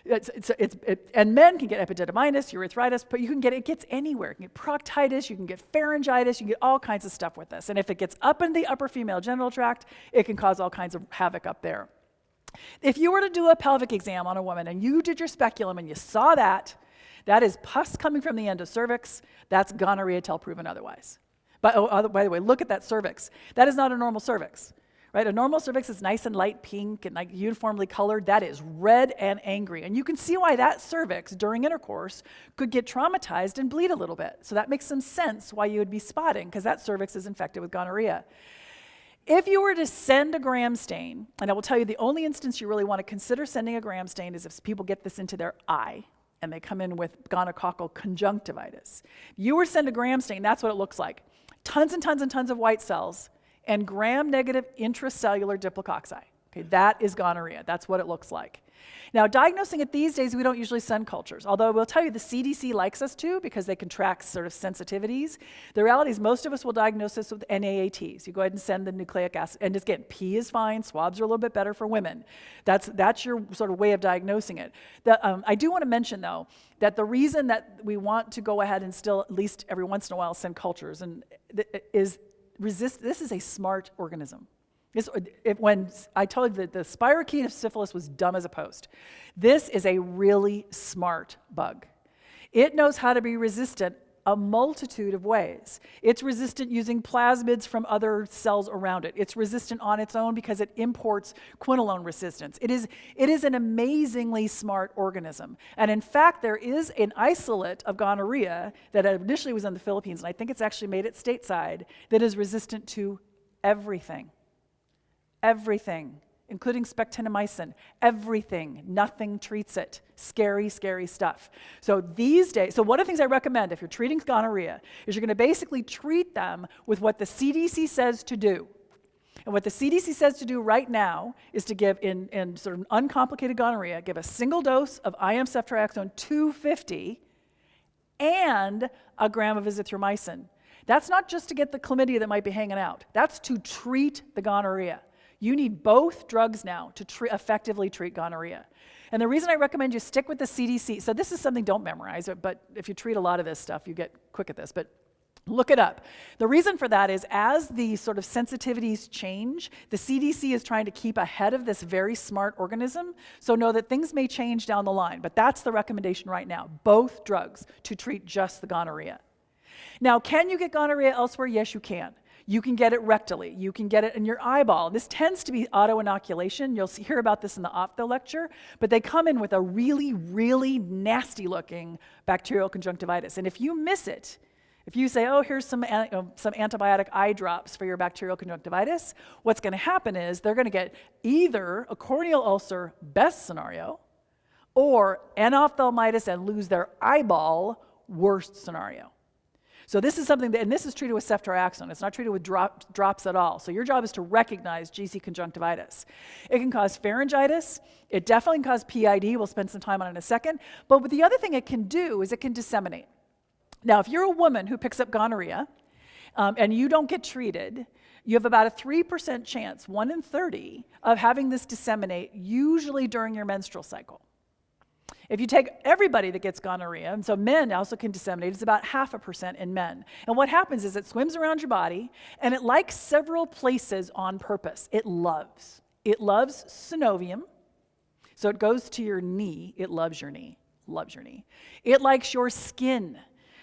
It's, it's, it's, it, and men can get epididymitis, urethritis, but you can get it gets anywhere. You can get proctitis, you can get pharyngitis, you can get all kinds of stuff with this. And if it gets up in the upper female genital tract, it can cause all kinds of havoc up there. If you were to do a pelvic exam on a woman and you did your speculum and you saw that, that is pus coming from the end of cervix. That's gonorrhea till proven otherwise. But, oh, by the way, look at that cervix. That is not a normal cervix right? A normal cervix is nice and light pink and like uniformly colored. That is red and angry. And you can see why that cervix during intercourse could get traumatized and bleed a little bit. So that makes some sense why you would be spotting because that cervix is infected with gonorrhea. If you were to send a gram stain, and I will tell you the only instance you really want to consider sending a gram stain is if people get this into their eye and they come in with gonococcal conjunctivitis. You were to send a gram stain, that's what it looks like. Tons and tons and tons of white cells and gram negative intracellular diplococci. Okay, that is gonorrhea. That's what it looks like. Now, diagnosing it these days, we don't usually send cultures, although I will tell you the CDC likes us to because they can track sort of sensitivities. The reality is, most of us will diagnose this with NAATs. You go ahead and send the nucleic acid, and get P is fine, swabs are a little bit better for women. That's, that's your sort of way of diagnosing it. The, um, I do want to mention, though, that the reason that we want to go ahead and still, at least every once in a while, send cultures and is resist, this is a smart organism. This, it, when I told you that the spirochete of syphilis was dumb as a post, this is a really smart bug. It knows how to be resistant a multitude of ways. It's resistant using plasmids from other cells around it. It's resistant on its own because it imports quinolone resistance. It is, it is an amazingly smart organism. And in fact, there is an isolate of gonorrhea that initially was in the Philippines, and I think it's actually made it stateside, that is resistant to everything everything, including spectinomycin, everything, nothing treats it. Scary, scary stuff. So these days, so one of the things I recommend if you're treating gonorrhea is you're going to basically treat them with what the CDC says to do. And what the CDC says to do right now is to give, in, in sort of uncomplicated gonorrhea, give a single dose of IM ceftriaxone 250 and a gram of azithromycin. That's not just to get the chlamydia that might be hanging out. That's to treat the gonorrhea. You need both drugs now to tre effectively treat gonorrhea. And the reason I recommend you stick with the CDC, so this is something, don't memorize it, but if you treat a lot of this stuff, you get quick at this. But Look it up. The reason for that is as the sort of sensitivities change, the CDC is trying to keep ahead of this very smart organism. So know that things may change down the line, but that's the recommendation right now. Both drugs to treat just the gonorrhea. Now, can you get gonorrhea elsewhere? Yes, you can. You can get it rectally. You can get it in your eyeball. This tends to be auto-inoculation. You'll see, hear about this in the ophtho lecture, but they come in with a really, really nasty looking bacterial conjunctivitis. And if you miss it, if you say, oh, here's some, uh, some antibiotic eye drops for your bacterial conjunctivitis, what's going to happen is they're going to get either a corneal ulcer, best scenario, or endophthalmitis and lose their eyeball, worst scenario. So this is something that, and this is treated with ceftriaxone. It's not treated with drop, drops at all. So your job is to recognize GC conjunctivitis. It can cause pharyngitis. It definitely can cause PID. We'll spend some time on it in a second. But the other thing it can do is it can disseminate. Now, if you're a woman who picks up gonorrhea um, and you don't get treated, you have about a 3% chance, 1 in 30, of having this disseminate, usually during your menstrual cycle. If you take everybody that gets gonorrhea, and so men also can disseminate, it's about half a percent in men. And what happens is it swims around your body and it likes several places on purpose. It loves. It loves synovium. So it goes to your knee. It loves your knee. Loves your knee. It likes your skin.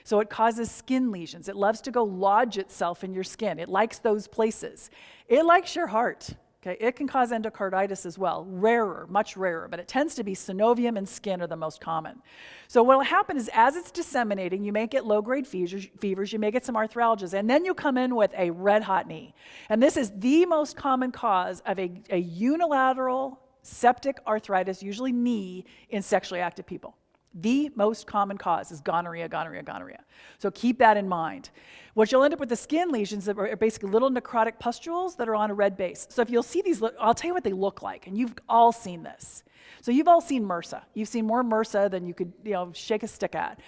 So it causes skin lesions. It loves to go lodge itself in your skin. It likes those places. It likes your heart. Okay, it can cause endocarditis as well, rarer, much rarer, but it tends to be synovium and skin are the most common. So what will happen is as it's disseminating, you may get low-grade fevers, you may get some arthralgias, and then you come in with a red hot knee. And this is the most common cause of a, a unilateral septic arthritis, usually knee, in sexually active people. The most common cause is gonorrhea, gonorrhea, gonorrhea. So keep that in mind. What you'll end up with the skin lesions that are basically little necrotic pustules that are on a red base. So if you'll see these, I'll tell you what they look like, and you've all seen this. So you've all seen MRSA. You've seen more MRSA than you could, you know, shake a stick at.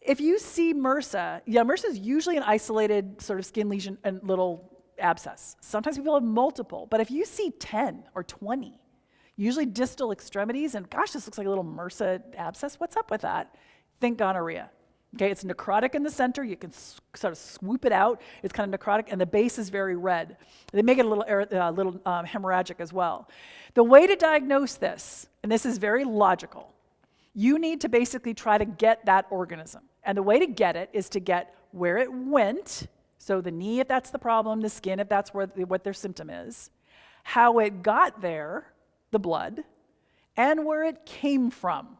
If you see MRSA, yeah, MRSA is usually an isolated sort of skin lesion and little abscess. Sometimes people have multiple, but if you see 10 or 20, usually distal extremities, and gosh, this looks like a little MRSA abscess. What's up with that? Think gonorrhea. Okay, it's necrotic in the center. You can sort of swoop it out. It's kind of necrotic, and the base is very red. They make it a little, uh, little um, hemorrhagic as well. The way to diagnose this, and this is very logical, you need to basically try to get that organism. And the way to get it is to get where it went, so the knee if that's the problem, the skin if that's where, what their symptom is, how it got there, the blood, and where it came from.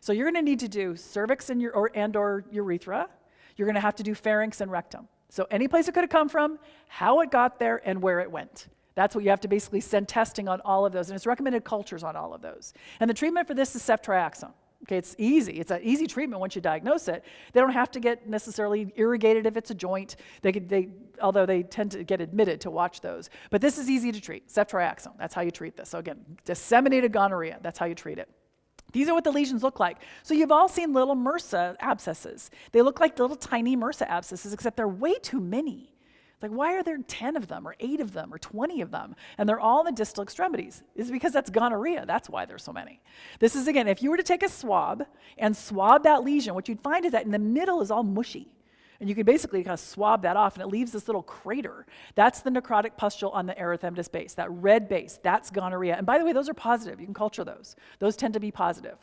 So you're going to need to do cervix and, your, or, and or urethra. You're going to have to do pharynx and rectum. So any place it could have come from, how it got there, and where it went. That's what you have to basically send testing on all of those. And it's recommended cultures on all of those. And the treatment for this is ceftriaxone. Okay, it's easy. It's an easy treatment once you diagnose it. They don't have to get necessarily irrigated if it's a joint. They could, they, although they tend to get admitted to watch those. But this is easy to treat. Ceftriaxone, that's how you treat this. So again, disseminated gonorrhea, that's how you treat it. These are what the lesions look like. So you've all seen little MRSA abscesses. They look like little tiny MRSA abscesses, except they're way too many. Like, why are there 10 of them, or 8 of them, or 20 of them? And they're all in the distal extremities. Is because that's gonorrhea. That's why there's so many. This is, again, if you were to take a swab and swab that lesion, what you'd find is that in the middle is all mushy. And you can basically kind of swab that off, and it leaves this little crater. That's the necrotic pustule on the erythematous base, that red base. That's gonorrhea. And by the way, those are positive. You can culture those. Those tend to be positive.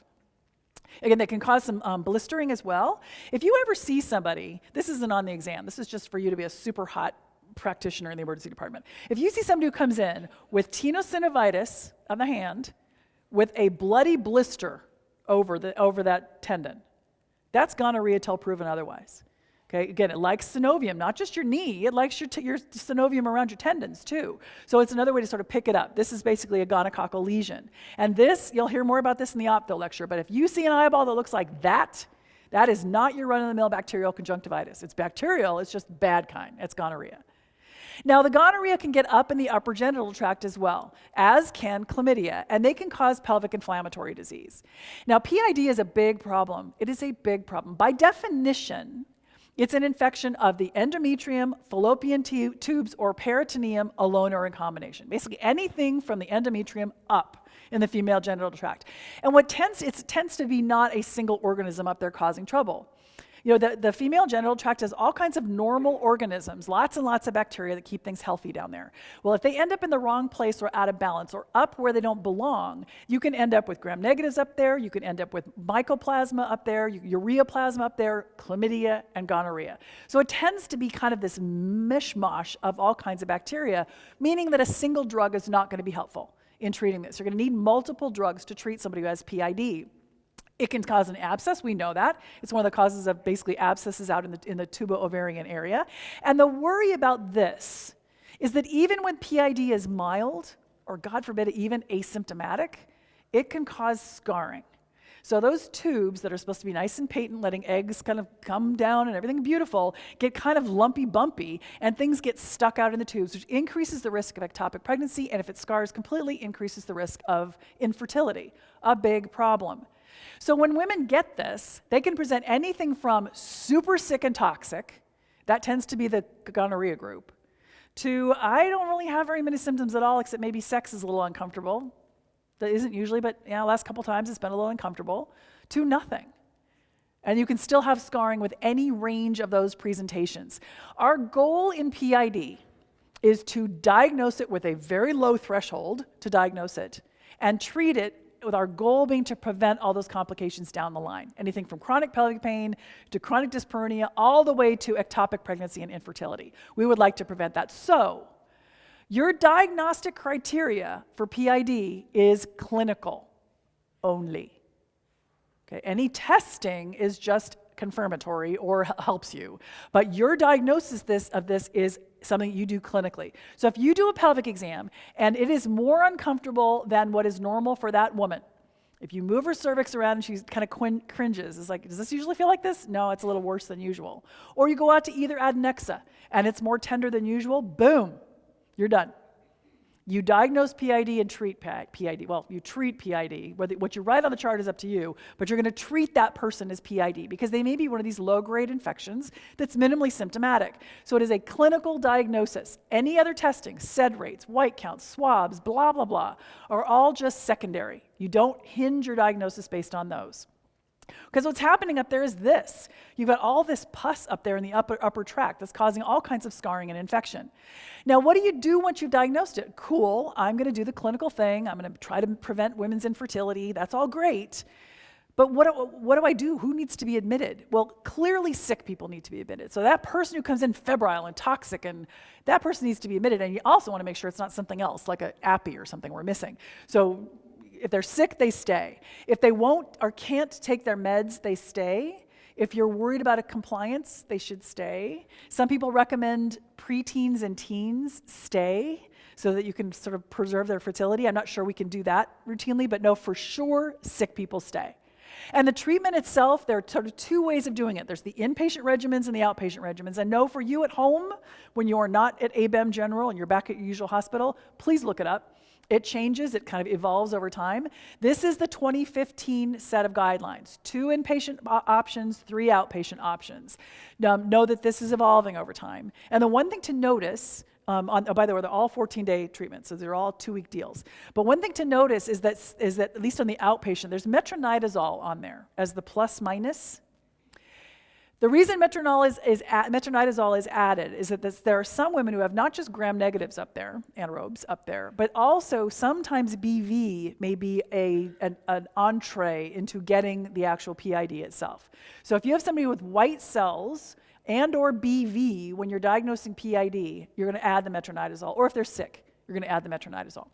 Again, they can cause some um, blistering as well. If you ever see somebody, this isn't on the exam, this is just for you to be a super hot practitioner in the emergency department. If you see somebody who comes in with tenosynovitis on the hand, with a bloody blister over, the, over that tendon, that's gonorrhea till proven otherwise. Okay, again, it likes synovium, not just your knee, it likes your, your synovium around your tendons too. So it's another way to sort of pick it up. This is basically a gonococcal lesion. And this, you'll hear more about this in the ophtho lecture, but if you see an eyeball that looks like that, that is not your run-of-the-mill bacterial conjunctivitis. It's bacterial, it's just bad kind. It's gonorrhea. Now, the gonorrhea can get up in the upper genital tract as well, as can chlamydia, and they can cause pelvic inflammatory disease. Now, PID is a big problem. It is a big problem. By definition, it's an infection of the endometrium, fallopian tubes, or peritoneum alone or in combination. Basically, anything from the endometrium up in the female genital tract. And what tends, it tends to be not a single organism up there causing trouble. You know, the, the female genital tract has all kinds of normal organisms, lots and lots of bacteria that keep things healthy down there. Well, if they end up in the wrong place or out of balance or up where they don't belong, you can end up with gram negatives up there, you can end up with mycoplasma up there, ureaplasma up there, chlamydia, and gonorrhea. So it tends to be kind of this mishmash of all kinds of bacteria, meaning that a single drug is not going to be helpful in treating this. You're going to need multiple drugs to treat somebody who has PID. It can cause an abscess, we know that. It's one of the causes of basically abscesses out in the, in the tubo-ovarian area. And the worry about this is that even when PID is mild, or God forbid, even asymptomatic, it can cause scarring. So those tubes that are supposed to be nice and patent, letting eggs kind of come down and everything beautiful, get kind of lumpy bumpy, and things get stuck out in the tubes, which increases the risk of ectopic pregnancy, and if it scars completely, increases the risk of infertility. A big problem. So when women get this, they can present anything from super sick and toxic, that tends to be the gonorrhea group, to I don't really have very many symptoms at all, except maybe sex is a little uncomfortable. That isn't usually, but yeah, last couple times it's been a little uncomfortable, to nothing. And you can still have scarring with any range of those presentations. Our goal in PID is to diagnose it with a very low threshold to diagnose it and treat it with our goal being to prevent all those complications down the line. Anything from chronic pelvic pain to chronic dyspareunia, all the way to ectopic pregnancy and infertility. We would like to prevent that. So, your diagnostic criteria for PID is clinical only. Okay, any testing is just confirmatory or helps you. But your diagnosis this, of this is something you do clinically. So if you do a pelvic exam and it is more uncomfortable than what is normal for that woman, if you move her cervix around and she kind of cringes, it's like, does this usually feel like this? No, it's a little worse than usual. Or you go out to either adnexa and it's more tender than usual, boom, you're done. You diagnose PID and treat PID. Well, you treat PID. What you write on the chart is up to you, but you're going to treat that person as PID because they may be one of these low grade infections that's minimally symptomatic. So it is a clinical diagnosis. Any other testing, SED rates, white counts, swabs, blah, blah, blah, are all just secondary. You don't hinge your diagnosis based on those. Because what's happening up there is this. You've got all this pus up there in the upper, upper tract that's causing all kinds of scarring and infection. Now, what do you do once you've diagnosed it? Cool, I'm going to do the clinical thing. I'm going to try to prevent women's infertility. That's all great. But what, what do I do? Who needs to be admitted? Well, clearly sick people need to be admitted. So that person who comes in febrile and toxic, and that person needs to be admitted. And you also want to make sure it's not something else, like a appy or something we're missing. So if they're sick, they stay. If they won't or can't take their meds, they stay. If you're worried about a compliance, they should stay. Some people recommend preteens and teens stay so that you can sort of preserve their fertility. I'm not sure we can do that routinely, but no, for sure, sick people stay. And the treatment itself, there are sort of two ways of doing it. There's the inpatient regimens and the outpatient regimens. And know for you at home, when you are not at ABEM General and you're back at your usual hospital, please look it up. It changes, it kind of evolves over time. This is the 2015 set of guidelines two inpatient options, three outpatient options. Um, know that this is evolving over time. And the one thing to notice um, on, oh, by the way, they're all 14-day treatments, so they're all two-week deals. But one thing to notice is that, is that, at least on the outpatient, there's metronidazole on there as the plus minus. The reason metronidazole is, is, metronidazole is added is that this, there are some women who have not just gram negatives up there, anaerobes up there, but also sometimes BV may be a, an, an entree into getting the actual PID itself. So if you have somebody with white cells and or BV, when you're diagnosing PID, you're going to add the metronidazole. Or if they're sick, you're going to add the metronidazole.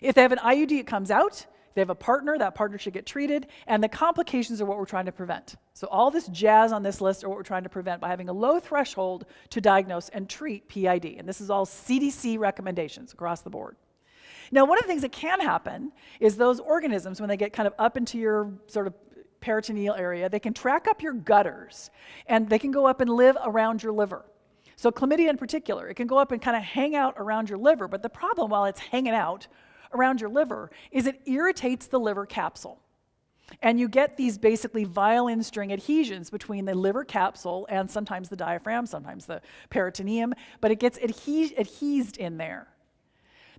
If they have an IUD, it comes out. If they have a partner, that partner should get treated. And the complications are what we're trying to prevent. So all this jazz on this list are what we're trying to prevent by having a low threshold to diagnose and treat PID. And this is all CDC recommendations across the board. Now, one of the things that can happen is those organisms, when they get kind of up into your sort of peritoneal area, they can track up your gutters and they can go up and live around your liver. So, chlamydia in particular, it can go up and kind of hang out around your liver. But the problem while it's hanging out around your liver is it irritates the liver capsule. And you get these basically violin string adhesions between the liver capsule and sometimes the diaphragm, sometimes the peritoneum, but it gets adhe- adhesed in there.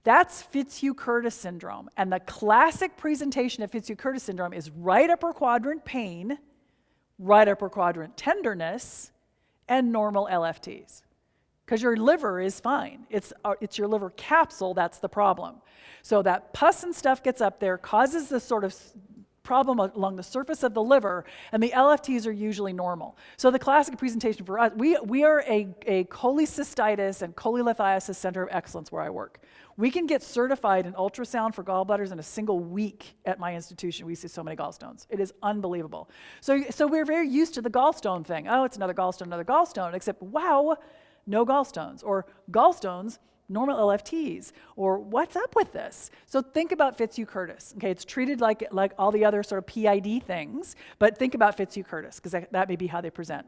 That's Fitzhugh-Curtis syndrome. And the classic presentation of Fitzhugh-Curtis syndrome is right upper quadrant pain, right upper quadrant tenderness, and normal LFTs. Because your liver is fine. It's, uh, it's your liver capsule that's the problem. So that pus and stuff gets up there, causes this sort of problem along the surface of the liver, and the LFTs are usually normal. So the classic presentation for us, we, we are a, a cholecystitis and cholelithiasis center of excellence where I work. We can get certified in ultrasound for gallbladders in a single week at my institution. We see so many gallstones. It is unbelievable. So, so we're very used to the gallstone thing. Oh, it's another gallstone, another gallstone, except wow, no gallstones. Or gallstones, normal LFTs, or what's up with this? So think about Fitzhugh-Curtis. Okay, it's treated like, like all the other sort of PID things, but think about Fitzhugh-Curtis, because that, that may be how they present.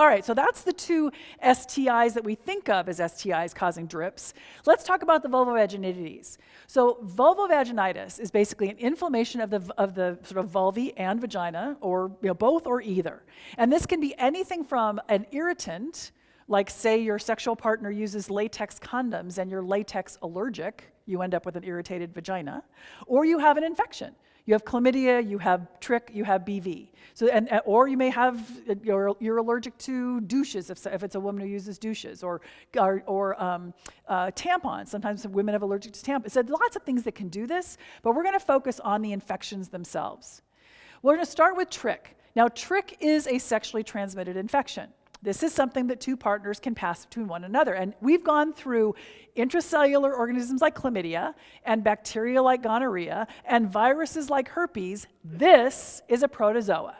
All right, so that's the two STIs that we think of as STIs causing drips. Let's talk about the vulvovaginitis. So vulvovaginitis is basically an inflammation of the, of the sort of vulvae and vagina, or you know, both or either. And this can be anything from an irritant, like, say, your sexual partner uses latex condoms and you're latex allergic, you end up with an irritated vagina, or you have an infection. You have chlamydia, you have trich, you have BV. So, and, or you may have, you're, you're allergic to douches if, if it's a woman who uses douches, or, or, or um, uh, tampons. Sometimes women have allergic to tampons. So lots of things that can do this, but we're going to focus on the infections themselves. We're to start with trich. Now, trich is a sexually transmitted infection. This is something that two partners can pass between one another. And we've gone through intracellular organisms like chlamydia and bacteria like gonorrhea and viruses like herpes. This is a protozoa.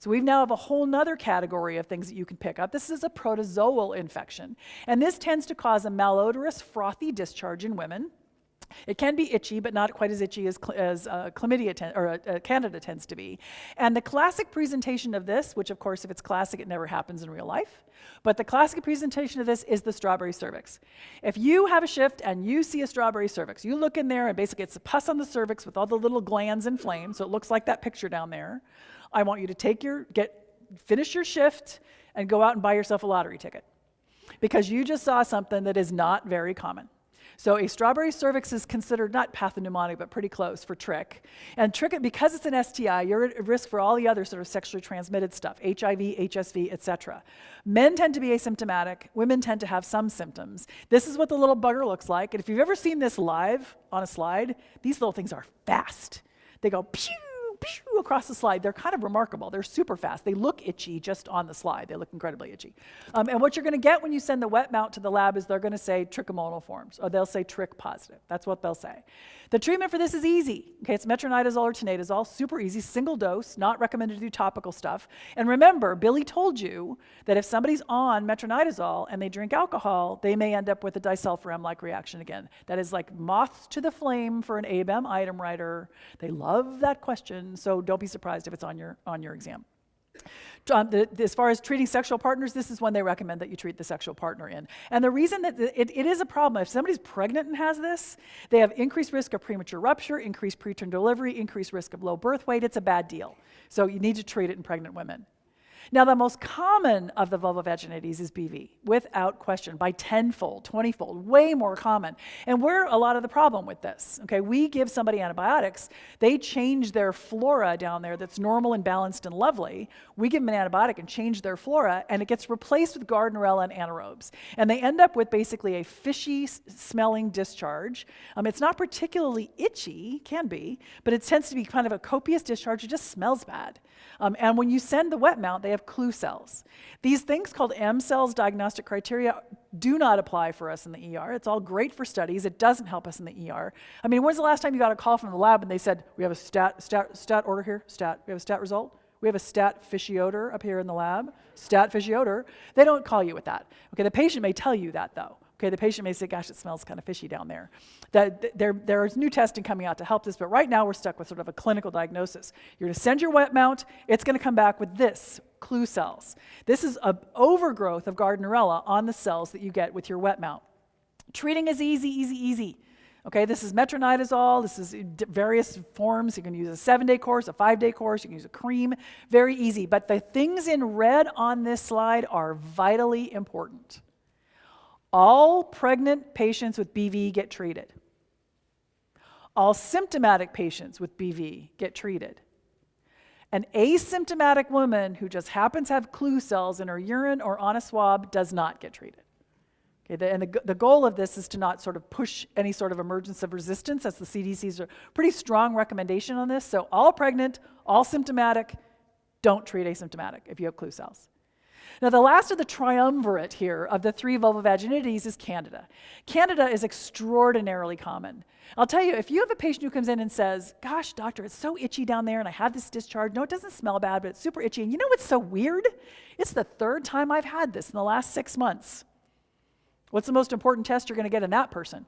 So we now have a whole nother category of things that you can pick up. This is a protozoal infection. And this tends to cause a malodorous, frothy discharge in women. It can be itchy, but not quite as itchy as, as uh, chlamydia or uh, candida tends to be. And the classic presentation of this, which of course, if it's classic, it never happens in real life, but the classic presentation of this is the strawberry cervix. If you have a shift and you see a strawberry cervix, you look in there and basically it's a pus on the cervix with all the little glands inflamed, so it looks like that picture down there. I want you to take your, get, finish your shift and go out and buy yourself a lottery ticket because you just saw something that is not very common. So a strawberry cervix is considered not pathognomonic, but pretty close for trich. And trich, because it's an STI, you're at risk for all the other sort of sexually transmitted stuff, HIV, HSV, etc. Men tend to be asymptomatic. Women tend to have some symptoms. This is what the little bugger looks like. And if you've ever seen this live on a slide, these little things are fast. They go pew, pew, across the slide. They're kind of remarkable. They're super fast. They look itchy just on the slide. They look incredibly itchy. Um, and what you're going to get when you send the wet mount to the lab is they're going to say trichomonal forms, or they'll say trich positive. That's what they'll say. The treatment for this is easy. Okay, it's metronidazole or tinidazole, super easy, single dose, not recommended to do topical stuff. And remember, Billy told you that if somebody's on metronidazole and they drink alcohol, they may end up with a disulfiram-like reaction again. That is like moths to the flame for an ABEM item writer. They love that question question, so don't be surprised if it's on your, on your exam. Um, the, as far as treating sexual partners, this is when they recommend that you treat the sexual partner in. And the reason that it, it is a problem, if somebody's pregnant and has this, they have increased risk of premature rupture, increased preterm delivery, increased risk of low birth weight. It's a bad deal. So you need to treat it in pregnant women. Now, the most common of the vulvovaginites is BV, without question, by tenfold, twentyfold, way more common. And we're a lot of the problem with this. Okay, we give somebody antibiotics, they change their flora down there that's normal and balanced and lovely. We give them an antibiotic and change their flora, and it gets replaced with Gardnerella and anaerobes. And they end up with basically a fishy smelling discharge. Um, it's not particularly itchy, can be, but it tends to be kind of a copious discharge. It just smells bad. Um, and when you send the wet mount, they have clue cells. These things called Amsel's diagnostic criteria do not apply for us in the ER. It's all great for studies. It doesn't help us in the ER. I mean, when's the last time you got a call from the lab and they said, we have a stat, stat, stat order here, stat, we have a stat result? We have a stat fishy odor up here in the lab, stat fishy odor. They don't call you with that. Okay, the patient may tell you that though. Okay, the patient may say, gosh, it smells kind of fishy down there. That, there, there is new testing coming out to help this, but right now we're stuck with sort of a clinical diagnosis. You're to send your wet mount, it's going to come back with this, clue cells. This is an overgrowth of Gardnerella on the cells that you get with your wet mount. Treating is easy, easy, easy. Okay, this is metronidazole. This is various forms. You can use a seven day course, a five day course. You can use a cream. Very easy. But the things in red on this slide are vitally important. All pregnant patients with BV get treated. All symptomatic patients with BV get treated. An asymptomatic woman who just happens to have clue cells in her urine or on a swab does not get treated. Okay, the, and the, the goal of this is to not sort of push any sort of emergence of resistance. That's the CDC's pretty strong recommendation on this. So all pregnant, all symptomatic, don't treat asymptomatic if you have clue cells. Now, the last of the triumvirate here of the three vulvovaginites is Candida. Candida is extraordinarily common. I'll tell you, if you have a patient who comes in and says, Gosh, doctor, it's so itchy down there and I have this discharge. No, it doesn't smell bad, but it's super itchy. And you know what's so weird? It's the third time I've had this in the last six months. What's the most important test you're going to get in that person?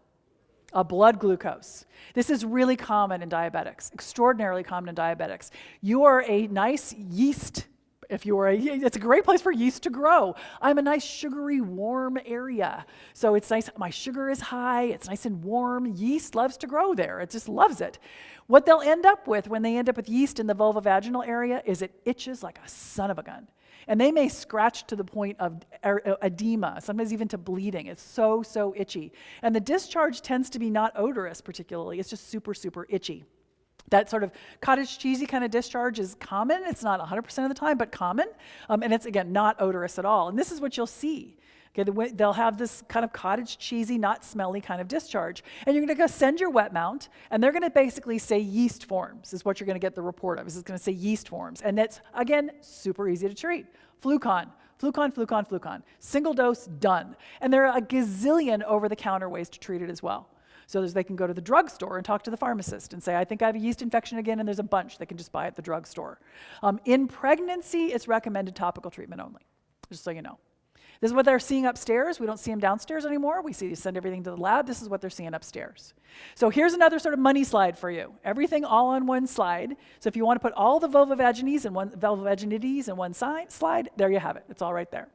A blood glucose. This is really common in diabetics, extraordinarily common in diabetics. You are a nice yeast if you are a, it's a great place for yeast to grow. I'm a nice sugary, warm area. So it's nice, my sugar is high, it's nice and warm. Yeast loves to grow there, it just loves it. What they'll end up with when they end up with yeast in the vulvovaginal area is it itches like a son of a gun. And they may scratch to the point of er, edema, sometimes even to bleeding. It's so, so itchy. And the discharge tends to be not odorous particularly, it's just super, super itchy. That sort of cottage cheesy kind of discharge is common. It's not 100% of the time, but common. Um, and it's, again, not odorous at all. And this is what you'll see. Okay, they'll have this kind of cottage cheesy, not smelly kind of discharge. And you're going to go send your wet mount, and they're going to basically say yeast forms, is what you're going to get the report of. Is it's going to say yeast forms. And that's, again, super easy to treat. Flucon, flucon, flucon, flucon. Single dose, done. And there are a gazillion over the counter ways to treat it as well. So they can go to the drugstore and talk to the pharmacist and say, I think I have a yeast infection again, and there's a bunch they can just buy at the drugstore. Um, in pregnancy, it's recommended topical treatment only, just so you know. This is what they're seeing upstairs. We don't see them downstairs anymore. We see send everything to the lab. This is what they're seeing upstairs. So here's another sort of money slide for you. Everything all on one slide. So if you want to put all the vulvovaginites in one in one slide, there you have it. It's all right there.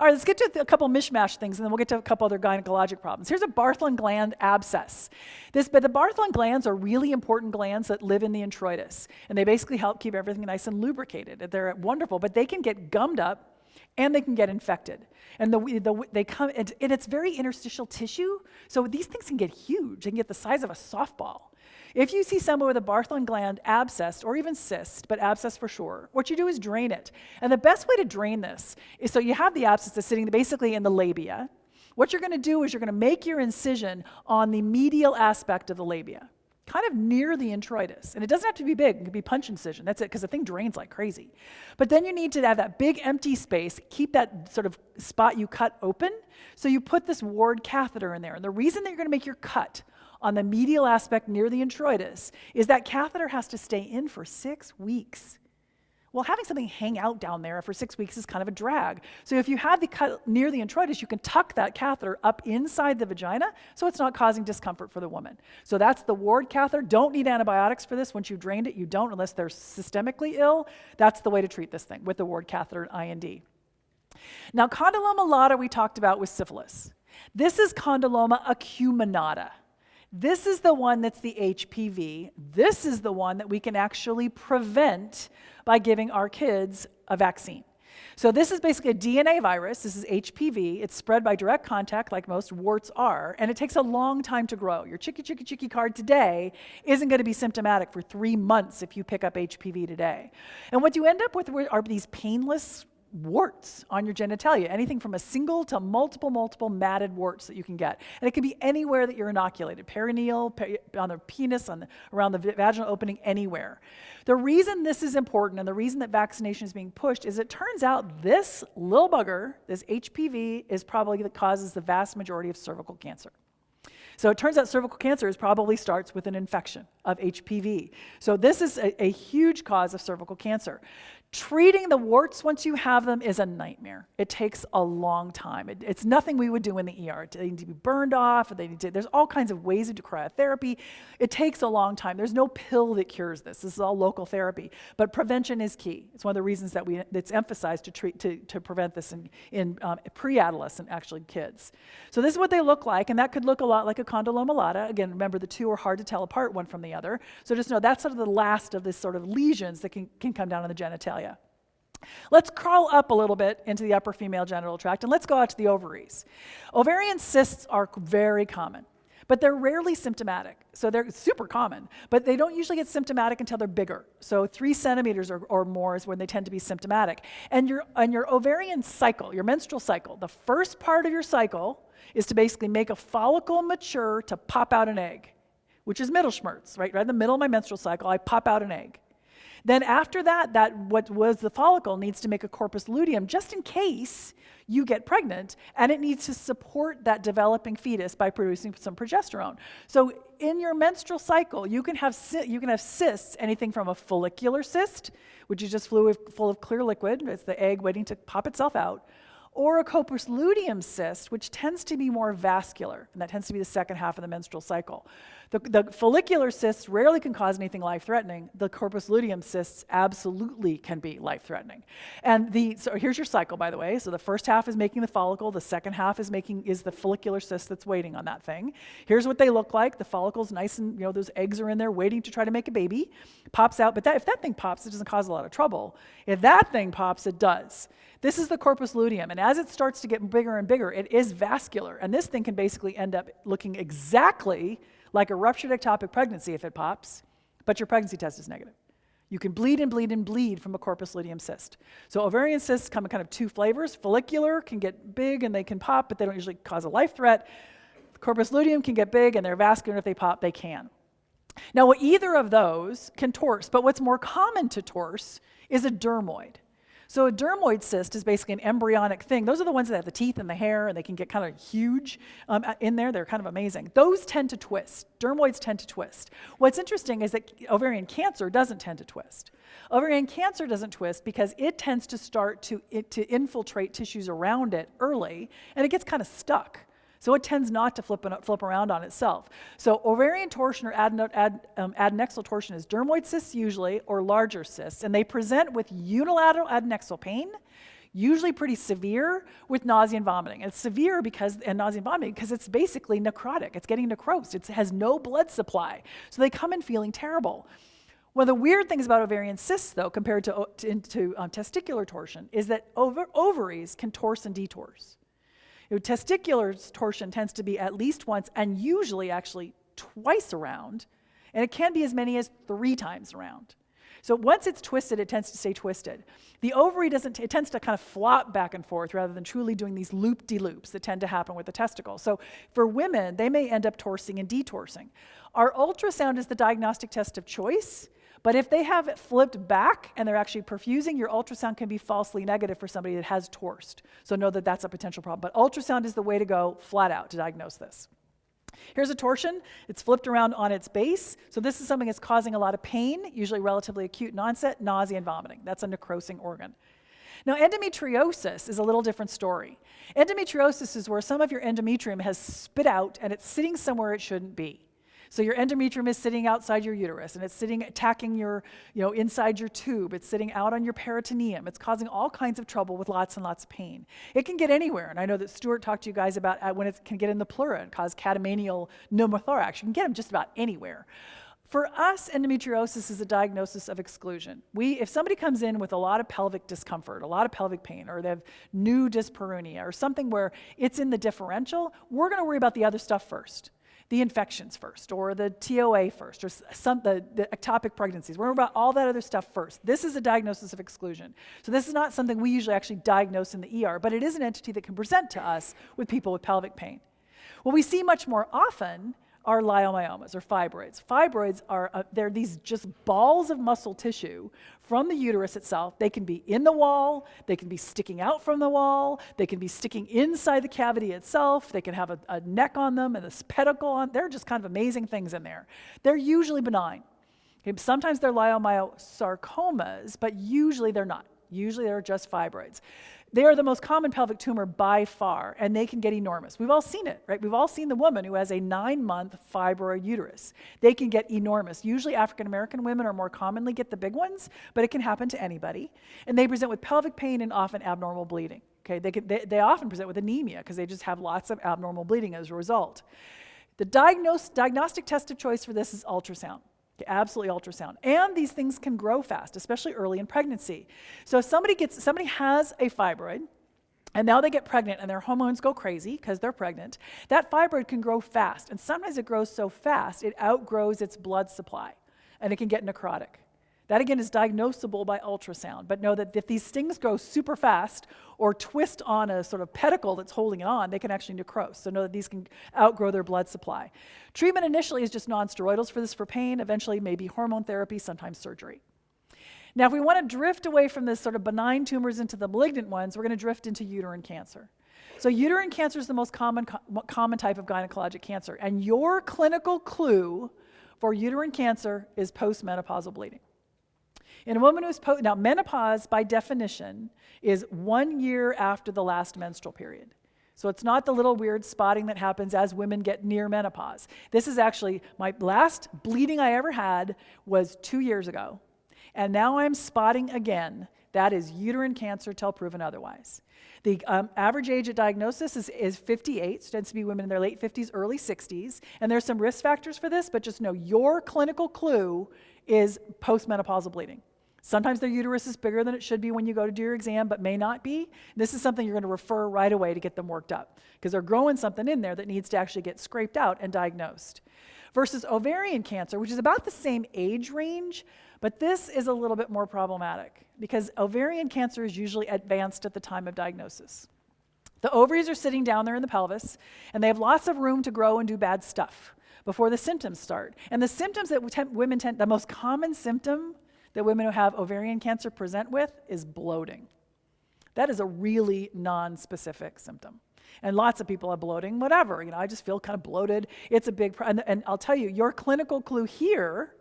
All right, let's get to a couple mishmash things, and then we'll get to a couple other gynecologic problems. Here's a Bartholin gland abscess. This, but the Bartholin glands are really important glands that live in the introitus, and they basically help keep everything nice and lubricated. They're wonderful, but they can get gummed up and they can get infected. And the, the, they come, and, and it's very interstitial tissue, so these things can get huge. They can get the size of a softball. If you see someone with a Bartholin gland abscess or even cyst, but abscess for sure, what you do is drain it. And the best way to drain this is so you have the abscess sitting basically in the labia. What you're going to do is you're going to make your incision on the medial aspect of the labia, kind of near the introitus. And it doesn't have to be big, it can be punch incision. That's it, because the thing drains like crazy. But then you need to have that big empty space, keep that sort of spot you cut open. So you put this Word catheter in there. And the reason that you're going to make your cut on the medial aspect near the introitus is that catheter has to stay in for six weeks. Well, having something hang out down there for six weeks is kind of a drag. So if you have the cut near the introitus, you can tuck that catheter up inside the vagina so it's not causing discomfort for the woman. So that's the Word catheter. Don't need antibiotics for this. Once you've drained it, you don't unless they're systemically ill. That's the way to treat this thing with the Word catheter and IND. Now, condyloma lata we talked about with syphilis. This is condyloma acuminata. This is the one that's the HPV. This is the one that we can actually prevent by giving our kids a vaccine. So this is basically a DNA virus. This is HPV. It's spread by direct contact, like most warts are, and it takes a long time to grow. Your chicky chicky chicky card today isn't going to be symptomatic for three months if you pick up HPV today. And what you end up with are these painless warts on your genitalia, anything from a single to multiple, multiple matted warts that you can get. And it can be anywhere that you're inoculated, perineal, peri on the penis, on the, around the vaginal opening, anywhere. The reason this is important and the reason that vaccination is being pushed is it turns out this little bugger, this HPV, is probably that causes the vast majority of cervical cancer. So it turns out cervical cancer is probably starts with an infection of HPV. So this is a, a huge cause of cervical cancer. Treating the warts once you have them is a nightmare. It takes a long time. It, it's nothing we would do in the ER. They need to be burned off. To, there's all kinds of ways to do cryotherapy. It takes a long time. There's no pill that cures this. This is all local therapy. But prevention is key. It's one of the reasons that we, it's emphasized to, treat, to, to prevent this in, in um, pre-adolescent, actually, kids. So this is what they look like, and that could look a lot like a condyloma lata. Again, remember the two are hard to tell apart one from the other. So just know that's sort of the last of this sort of lesions that can, can come down on the genitalia. Let's crawl up a little bit into the upper female genital tract and let's go out to the ovaries. Ovarian cysts are very common, but they're rarely symptomatic. So they're super common, but they don't usually get symptomatic until they're bigger. So three centimeters or, or more is when they tend to be symptomatic. And your, and your ovarian cycle, your menstrual cycle, the first part of your cycle is to basically make a follicle mature to pop out an egg, which is Mittelschmerz, right? Right in the middle of my menstrual cycle, I pop out an egg. Then after that, that what was the follicle needs to make a corpus luteum just in case you get pregnant, and it needs to support that developing fetus by producing some progesterone. So in your menstrual cycle, you can have you can have cysts, anything from a follicular cyst, which is just fluid full of clear liquid, it's the egg waiting to pop itself out, or a corpus luteum cyst, which tends to be more vascular, and that tends to be the second half of the menstrual cycle. The, the follicular cysts rarely can cause anything life-threatening. The corpus luteum cysts absolutely can be life-threatening. And the, so here's your cycle, by the way. So the first half is making the follicle. The second half is making is the follicular cyst that's waiting on that thing. Here's what they look like. The follicle's nice and, you know, those eggs are in there waiting to try to make a baby. Pops out, but that, if that thing pops, it doesn't cause a lot of trouble. If that thing pops, it does. This is the corpus luteum, and as it starts to get bigger and bigger, it is vascular, and this thing can basically end up looking exactly like a ruptured ectopic pregnancy if it pops, but your pregnancy test is negative. You can bleed and bleed and bleed from a corpus luteum cyst. So ovarian cysts come in kind of two flavors. Follicular can get big and they can pop, but they don't usually cause a life threat. Corpus luteum can get big and they're vascular, if they pop, they can. Now, either of those can torse, but what's more common to torse is a dermoid. So a dermoid cyst is basically an embryonic thing. Those are the ones that have the teeth and the hair, and they can get kind of huge um, in there. They're kind of amazing. Those tend to twist. Dermoids tend to twist. What's interesting is that ovarian cancer doesn't tend to twist. Ovarian cancer doesn't twist because it tends to start to, it, to infiltrate tissues around it early, and it gets kind of stuck. So it tends not to flip, flip around on itself. So ovarian torsion or adeno, ad, um, adnexal torsion is dermoid cysts usually or larger cysts, and they present with unilateral adnexal pain, usually pretty severe with nausea and vomiting. it's severe because, and nausea and vomiting because it's basically necrotic. It's getting necrosed. It has no blood supply. So they come in feeling terrible. One of the weird things about ovarian cysts, though, compared to, to, to um, testicular torsion, is that ov ovaries can torse and detorse. You know, testicular torsion tends to be at least once and usually actually twice around, and it can be as many as three times around. So once it's twisted, it tends to stay twisted. The ovary doesn't, it tends to kind of flop back and forth rather than truly doing these loop-de-loops that tend to happen with the testicle. So for women, they may end up torsing and detorsing. Our ultrasound is the diagnostic test of choice, but if they have it flipped back and they're actually perfusing, your ultrasound can be falsely negative for somebody that has torsed. So know that that's a potential problem. But ultrasound is the way to go flat out to diagnose this. Here's a torsion. It's flipped around on its base. So this is something that's causing a lot of pain, usually relatively acute onset, nausea and vomiting. That's a necrosing organ. Now, endometriosis is a little different story. Endometriosis is where some of your endometrium has spit out and it's sitting somewhere it shouldn't be. So your endometrium is sitting outside your uterus and it's sitting attacking your, you know, inside your tube. It's sitting out on your peritoneum. It's causing all kinds of trouble with lots and lots of pain. It can get anywhere. And I know that Stuart talked to you guys about uh, when it can get in the pleura and cause catamenial pneumothorax. You can get them just about anywhere. For us, endometriosis is a diagnosis of exclusion. We, if somebody comes in with a lot of pelvic discomfort, a lot of pelvic pain, or they have new dyspareunia, or something where it's in the differential, we're going to worry about the other stuff first the infections first, or the TOA first, or some, the, the ectopic pregnancies. We're about all that other stuff first. This is a diagnosis of exclusion. So this is not something we usually actually diagnose in the ER, but it is an entity that can present to us with people with pelvic pain. What we see much more often are leiomyomas or fibroids. Fibroids are uh, they're these just balls of muscle tissue from the uterus itself. They can be in the wall, they can be sticking out from the wall, they can be sticking inside the cavity itself. They can have a, a neck on them and this pedicle on. They're just kind of amazing things in there. They're usually benign. Okay, sometimes they're leiomyosarcomas, but usually they're not. Usually they're just fibroids. They are the most common pelvic tumor by far, and they can get enormous. We've all seen it, right? We've all seen the woman who has a nine month fibroid uterus. They can get enormous. Usually, African American women are more commonly get the big ones, but it can happen to anybody. And they present with pelvic pain and often abnormal bleeding. Okay, they, can, they, they often present with anemia because they just have lots of abnormal bleeding as a result. The diagnose, diagnostic test of choice for this is ultrasound absolutely ultrasound. And these things can grow fast, especially early in pregnancy. So if somebody gets somebody has a fibroid, and now they get pregnant and their hormones go crazy because they're pregnant, that fibroid can grow fast. And sometimes it grows so fast it outgrows its blood supply and it can get necrotic. That again is diagnosable by ultrasound, but know that if these things go super fast or twist on a sort of pedicle that's holding it on, they can actually necrose. So know that these can outgrow their blood supply. Treatment initially is just nonsteroidals for this for pain, eventually maybe hormone therapy, sometimes surgery. Now, if we want to drift away from this sort of benign tumors into the malignant ones, we're going to drift into uterine cancer. So, uterine cancer is the most common, common type of gynecologic cancer, and your clinical clue for uterine cancer is postmenopausal bleeding. In a woman who's now menopause by definition is one year after the last menstrual period. So it's not the little weird spotting that happens as women get near menopause. This is actually my last bleeding I ever had was two years ago. And now I'm spotting again. That is uterine cancer till proven otherwise. The um, average age at diagnosis is, is 58, so tends to be women in their late 50s, early 60s. And there's some risk factors for this, but just know your clinical clue is postmenopausal bleeding. Sometimes their uterus is bigger than it should be when you go to do your exam, but may not be. This is something you're going to refer right away to get them worked up because they're growing something in there that needs to actually get scraped out and diagnosed. Versus ovarian cancer, which is about the same age range, but this is a little bit more problematic because ovarian cancer is usually advanced at the time of diagnosis. The ovaries are sitting down there in the pelvis, and they have lots of room to grow and do bad stuff before the symptoms start. And the symptoms that women tend, the most common symptom that women who have ovarian cancer present with is bloating. That is a really non-specific symptom. And lots of people have bloating, whatever. You know, I just feel kind of bloated. It's a big problem. And, and I'll tell you, your clinical clue here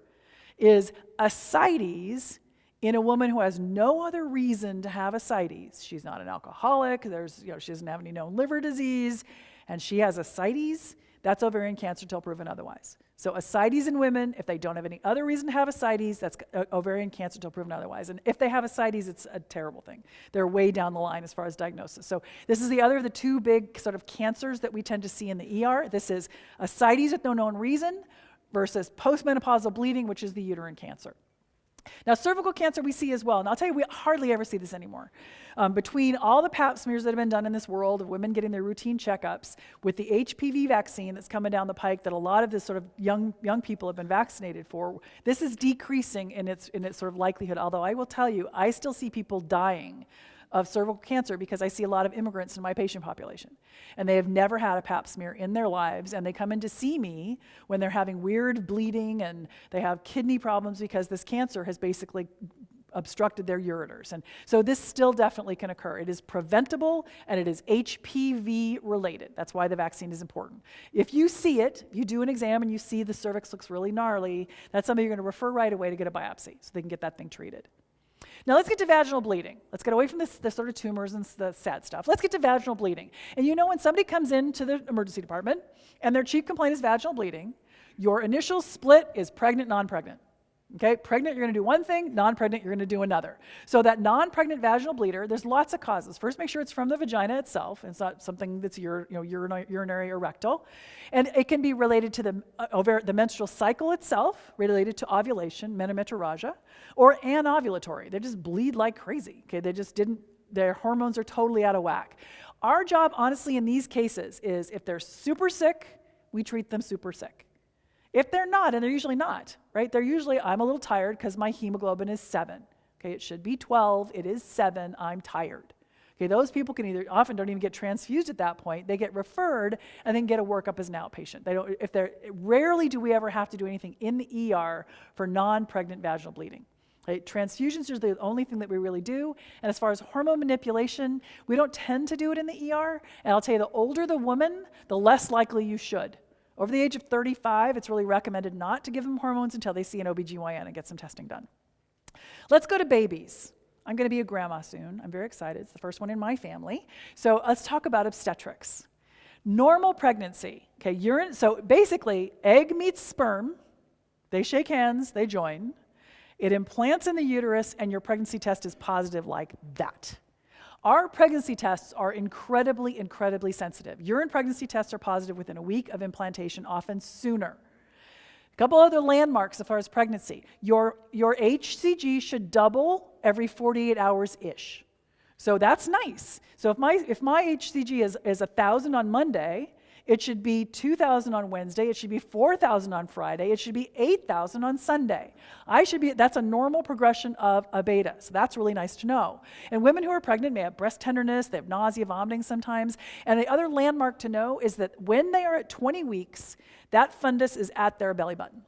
is ascites in a woman who has no other reason to have ascites. She's not an alcoholic. There's, you know, she doesn't have any known liver disease, and she has ascites. That's ovarian cancer till proven otherwise. So ascites in women, if they don't have any other reason to have ascites, that's uh, ovarian cancer until proven otherwise. And if they have ascites, it's a terrible thing. They're way down the line as far as diagnosis. So this is the other of the two big sort of cancers that we tend to see in the ER. This is ascites with no known reason versus postmenopausal bleeding, which is the uterine cancer. Now, cervical cancer we see as well, and I'll tell you, we hardly ever see this anymore. Um, between all the pap smears that have been done in this world of women getting their routine checkups, with the HPV vaccine that's coming down the pike that a lot of this sort of young, young people have been vaccinated for, this is decreasing in its, in its sort of likelihood. Although I will tell you, I still see people dying of cervical cancer because I see a lot of immigrants in my patient population. And they have never had a pap smear in their lives. And they come in to see me when they're having weird bleeding and they have kidney problems because this cancer has basically obstructed their ureters. And so this still definitely can occur. It is preventable and it is HPV related. That's why the vaccine is important. If you see it, you do an exam and you see the cervix looks really gnarly, that's something you're going to refer right away to get a biopsy so they can get that thing treated. Now let's get to vaginal bleeding. Let's get away from this, the sort of tumors and the sad stuff. Let's get to vaginal bleeding. And you know when somebody comes into the emergency department and their chief complaint is vaginal bleeding, your initial split is pregnant, non-pregnant. Okay, pregnant, you're going to do one thing, non pregnant, you're going to do another. So, that non pregnant vaginal bleeder, there's lots of causes. First, make sure it's from the vagina itself. It's not something that's ur- you know, urinary, urinary or rectal. And it can be related to the, uh, the menstrual cycle itself, related to ovulation, menometrorrhagia, or anovulatory. They just bleed like crazy. Okay, they just didn't, their hormones are totally out of whack. Our job, honestly, in these cases is if they're super sick, we treat them super sick. If they're not, and they're usually not, right? They're usually, I'm a little tired because my hemoglobin is seven. Okay, it should be 12, it is seven, I'm tired. Okay, those people can either often don't even get transfused at that point. They get referred and then get a workup as an outpatient. They don't if they're rarely do we ever have to do anything in the ER for non-pregnant vaginal bleeding. Right? Transfusions are the only thing that we really do. And as far as hormone manipulation, we don't tend to do it in the ER. And I'll tell you, the older the woman, the less likely you should. Over the age of 35, it's really recommended not to give them hormones until they see an OBGYN and get some testing done. Let's go to babies. I'm going to be a grandma soon. I'm very excited. It's the first one in my family. So let's talk about obstetrics. Normal pregnancy. Okay, urine. So basically, egg meets sperm. They shake hands. They join. It implants in the uterus, and your pregnancy test is positive like that. Our pregnancy tests are incredibly, incredibly sensitive. Urine pregnancy tests are positive within a week of implantation, often sooner. A couple other landmarks as far as pregnancy. Your, your HCG should double every 48 hours ish. So that's nice. So if my, if my HCG is, is 1,000 on Monday, it should be 2,000 on Wednesday. It should be 4,000 on Friday. It should be 8,000 on Sunday. I should be, that's a normal progression of a beta. So that's really nice to know. And women who are pregnant may have breast tenderness, they have nausea, vomiting sometimes. And the other landmark to know is that when they are at 20 weeks, that fundus is at their belly button.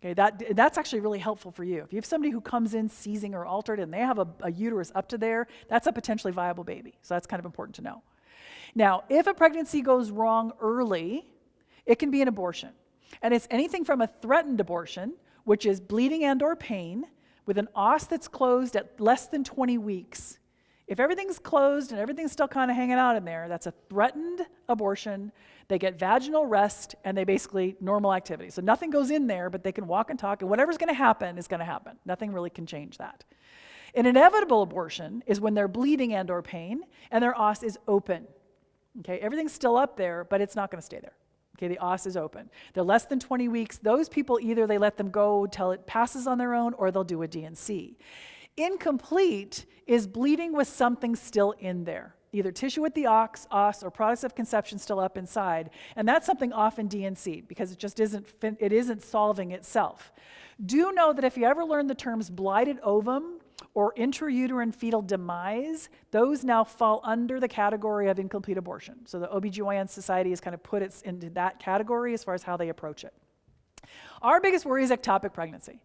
Okay, that, that's actually really helpful for you. If you have somebody who comes in seizing or altered and they have a, a uterus up to there, that's a potentially viable baby. So that's kind of important to know. Now, if a pregnancy goes wrong early, it can be an abortion. And it's anything from a threatened abortion, which is bleeding and or pain, with an os that's closed at less than 20 weeks. If everything's closed and everything's still kind of hanging out in there, that's a threatened abortion. They get vaginal rest and they basically normal activity. So nothing goes in there, but they can walk and talk, and whatever's going to happen is going to happen. Nothing really can change that. An inevitable abortion is when they're bleeding and or pain and their os is open. Okay, everything's still up there, but it's not going to stay there. Okay, the os is open. They're less than 20 weeks. Those people either they let them go till it passes on their own or they'll do a D&C. Incomplete is bleeding with something still in there, either tissue with the ox, os, or products of conception still up inside. And that's something often D&C because it just isn't, it isn't solving itself. Do know that if you ever learn the terms blighted ovum or intrauterine fetal demise, those now fall under the category of incomplete abortion. So the OBGYN Society has kind of put it into that category as far as how they approach it. Our biggest worry is ectopic pregnancy.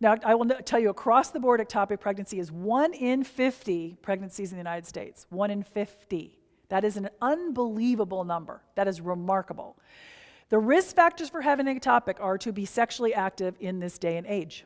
Now, I will tell you across the board, ectopic pregnancy is 1 in 50 pregnancies in the United States. 1 in 50. That is an unbelievable number. That is remarkable. The risk factors for having ectopic are to be sexually active in this day and age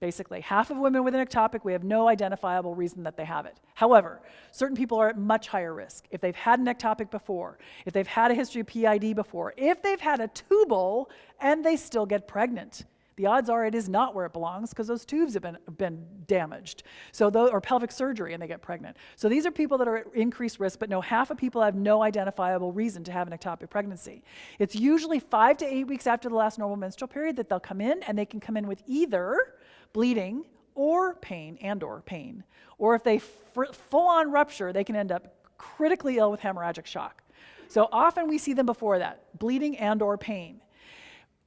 basically. Half of women with an ectopic, we have no identifiable reason that they have it. However, certain people are at much higher risk. If they've had an ectopic before, if they've had a history of PID before, if they've had a tubal and they still get pregnant. The odds are it is not where it belongs because those tubes have been, been damaged. So those, or pelvic surgery and they get pregnant. So these are people that are at increased risk, but no, half of people have no identifiable reason to have an ectopic pregnancy. It's usually five to eight weeks after the last normal menstrual period that they'll come in and they can come in with either bleeding or pain and or pain. Or if they full on rupture, they can end up critically ill with hemorrhagic shock. So often we see them before that, bleeding and or pain.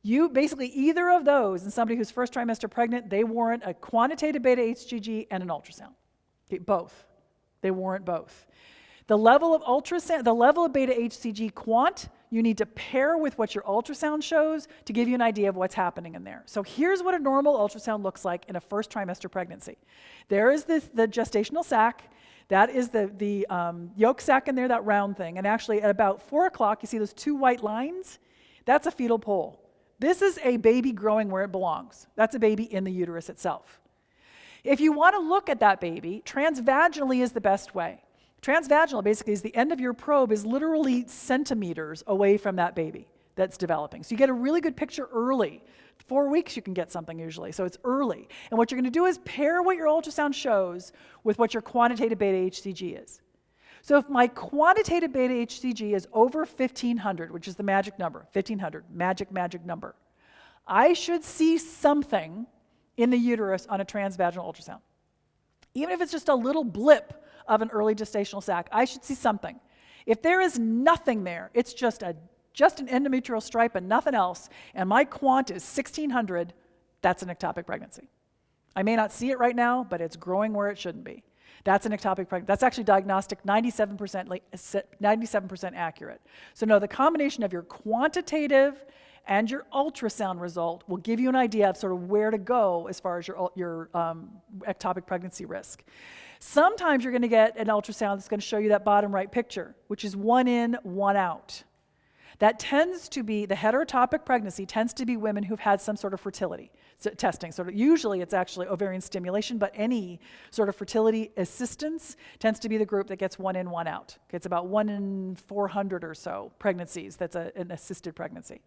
You basically either of those in somebody who's first trimester pregnant, they warrant a quantitative beta HCG and an ultrasound. Okay, both. They warrant both. The level of ultrasound, the level of beta HCG quant you need to pair with what your ultrasound shows to give you an idea of what's happening in there. So here's what a normal ultrasound looks like in a first trimester pregnancy. There is this, the gestational sac. That is the, the um, yolk sac in there, that round thing. And actually, at about 4 o'clock, you see those two white lines? That's a fetal pole. This is a baby growing where it belongs. That's a baby in the uterus itself. If you want to look at that baby, transvaginally is the best way. Transvaginal basically is the end of your probe is literally centimeters away from that baby that's developing. So you get a really good picture early. Four weeks you can get something usually, so it's early. And what you're going to do is pair what your ultrasound shows with what your quantitative beta HCG is. So if my quantitative beta HCG is over 1500, which is the magic number, 1500, magic, magic number, I should see something in the uterus on a transvaginal ultrasound. Even if it's just a little blip of an early gestational sac. I should see something. If there is nothing there, it's just a just an endometrial stripe and nothing else, and my quant is 1600, that's an ectopic pregnancy. I may not see it right now, but it's growing where it shouldn't be. That's an ectopic pregnancy. That's actually diagnostic 97%, 97% accurate. So no, the combination of your quantitative and your ultrasound result will give you an idea of sort of where to go as far as your, your um, ectopic pregnancy risk. Sometimes you're going to get an ultrasound that's going to show you that bottom right picture, which is one in, one out. That tends to be, the heterotopic pregnancy tends to be women who've had some sort of fertility so testing. Of, usually it's actually ovarian stimulation, but any sort of fertility assistance tends to be the group that gets one in, one out. It's about one in 400 or so pregnancies that's a, an assisted pregnancy.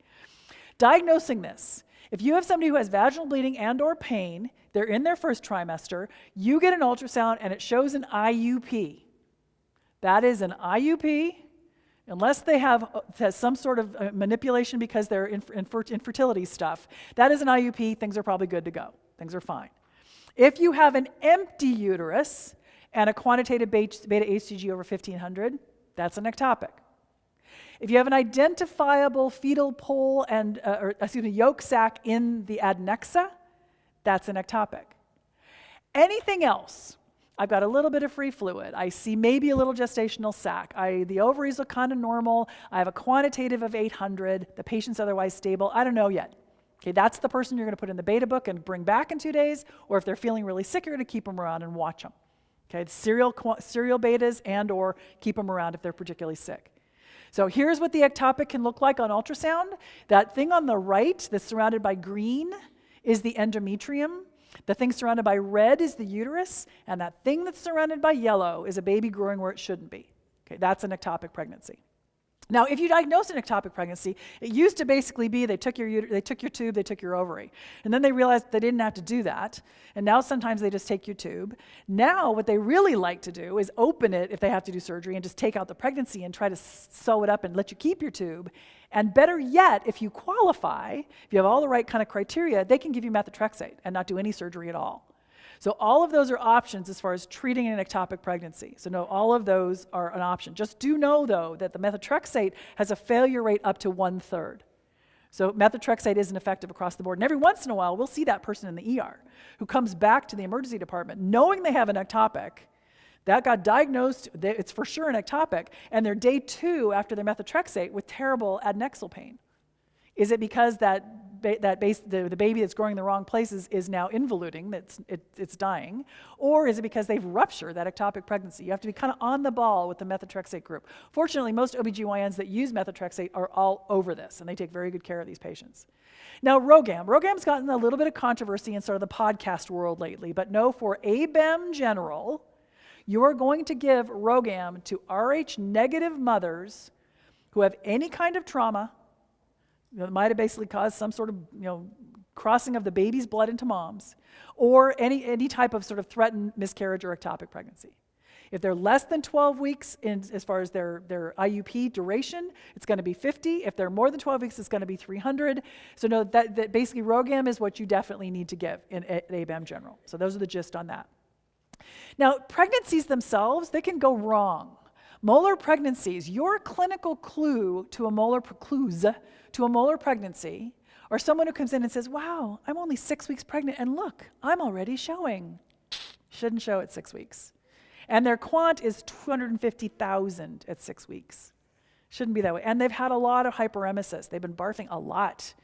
Diagnosing this, if you have somebody who has vaginal bleeding and or pain, they're in their first trimester, you get an ultrasound and it shows an IUP. That is an IUP, unless they have, have some sort of uh, manipulation because they're infertility stuff. That is an IUP, things are probably good to go. Things are fine. If you have an empty uterus and a quantitative beta HCG over 1500, that's an ectopic. If you have an identifiable fetal pole and, uh, or excuse me, yolk sac in the adnexa, that's an ectopic. Anything else, I've got a little bit of free fluid. I see maybe a little gestational sac. I, the ovaries look kind of normal. I have a quantitative of 800. The patient's otherwise stable. I don't know yet. Okay, that's the person you're going to put in the beta book and bring back in two days, or if they're feeling really sick, you're going to keep them around and watch them. Okay, serial, serial betas and or keep them around if they're particularly sick. So here's what the ectopic can look like on ultrasound. That thing on the right that's surrounded by green is the endometrium. The thing surrounded by red is the uterus, and that thing that's surrounded by yellow is a baby growing where it shouldn't be. Okay, that's an ectopic pregnancy. Now, if you diagnose an ectopic pregnancy, it used to basically be they took your, they took your tube, they took your ovary. And then they realized they didn't have to do that. And now sometimes they just take your tube. Now, what they really like to do is open it if they have to do surgery and just take out the pregnancy and try to sew it up and let you keep your tube. And better yet, if you qualify, if you have all the right kind of criteria, they can give you methotrexate and not do any surgery at all. So all of those are options as far as treating an ectopic pregnancy. So no, all of those are an option. Just do know, though, that the methotrexate has a failure rate up to one third. So methotrexate isn't effective across the board. And every once in a while, we'll see that person in the ER who comes back to the emergency department knowing they have an ectopic, that got diagnosed, it's for sure an ectopic, and they're day two after their methotrexate with terrible adnexal pain. Is it because that that base, the, the baby that's growing in the wrong places is now involuting, that's, it, it's dying? Or is it because they've ruptured that ectopic pregnancy? You have to be kind of on the ball with the methotrexate group. Fortunately, most OBGYNs that use methotrexate are all over this, and they take very good care of these patients. Now, RhoGAM. RhoGAM's gotten a little bit of controversy in sort of the podcast world lately, but no, for ABEM general, you are going to give RhoGAM to Rh negative mothers who have any kind of trauma, you know, it might have basically caused some sort of you know, crossing of the baby's blood into mom's, or any, any type of sort of threatened miscarriage or ectopic pregnancy. If they're less than 12 weeks in, as far as their, their IUP duration, it's going to be 50. If they're more than 12 weeks, it's going to be 300. So no, that, that basically RhoGAM is what you definitely need to give in, at ABEM General. So those are the gist on that. Now, pregnancies themselves, they can go wrong. Molar pregnancies, your clinical clue to a molar clues to a molar pregnancy, or someone who comes in and says, Wow, I'm only six weeks pregnant, and look, I'm already showing. Shouldn't show at six weeks. And their quant is 250,000 at six weeks. Shouldn't be that way. And they've had a lot of hyperemesis. They've been barfing a lot.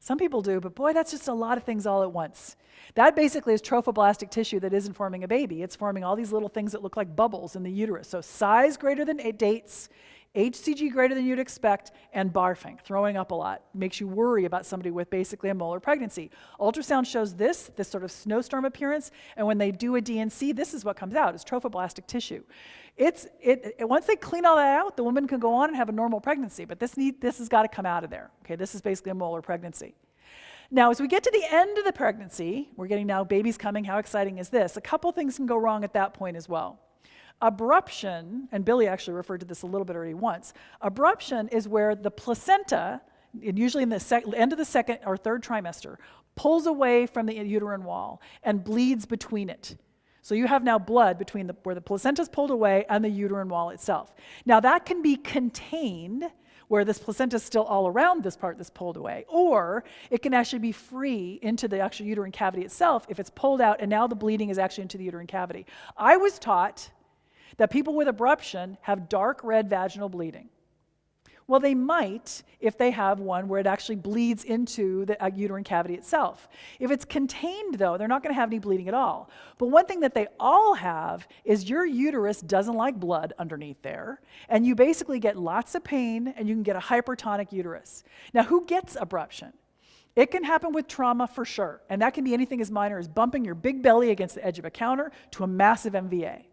Some people do, but boy, that's just a lot of things all at once. That basically is trophoblastic tissue that isn't forming a baby. It's forming all these little things that look like bubbles in the uterus. So size greater than eight dates, HCG greater than you'd expect, and barfing, throwing up a lot. Makes you worry about somebody with basically a molar pregnancy. Ultrasound shows this, this sort of snowstorm appearance, and when they do a D&C, this is what comes out, is trophoblastic tissue. It's, it, it, once they clean all that out, the woman can go on and have a normal pregnancy, but this, need, this has got to come out of there. Okay, this is basically a molar pregnancy. Now, as we get to the end of the pregnancy, we're getting now babies coming, how exciting is this? A couple things can go wrong at that point as well. Abruption, and Billy actually referred to this a little bit already once, abruption is where the placenta, and usually in the end of the second or third trimester, pulls away from the uterine wall and bleeds between it. So you have now blood between the, where the placenta is pulled away and the uterine wall itself. Now that can be contained where this placenta is still all around this part that's pulled away, or it can actually be free into the actual uterine cavity itself if it's pulled out and now the bleeding is actually into the uterine cavity. I was taught that people with abruption have dark red vaginal bleeding. Well, they might if they have one where it actually bleeds into the uh, uterine cavity itself. If it's contained, though, they're not going to have any bleeding at all. But one thing that they all have is your uterus doesn't like blood underneath there, and you basically get lots of pain and you can get a hypertonic uterus. Now, who gets abruption? It can happen with trauma for sure, and that can be anything as minor as bumping your big belly against the edge of a counter to a massive MVA.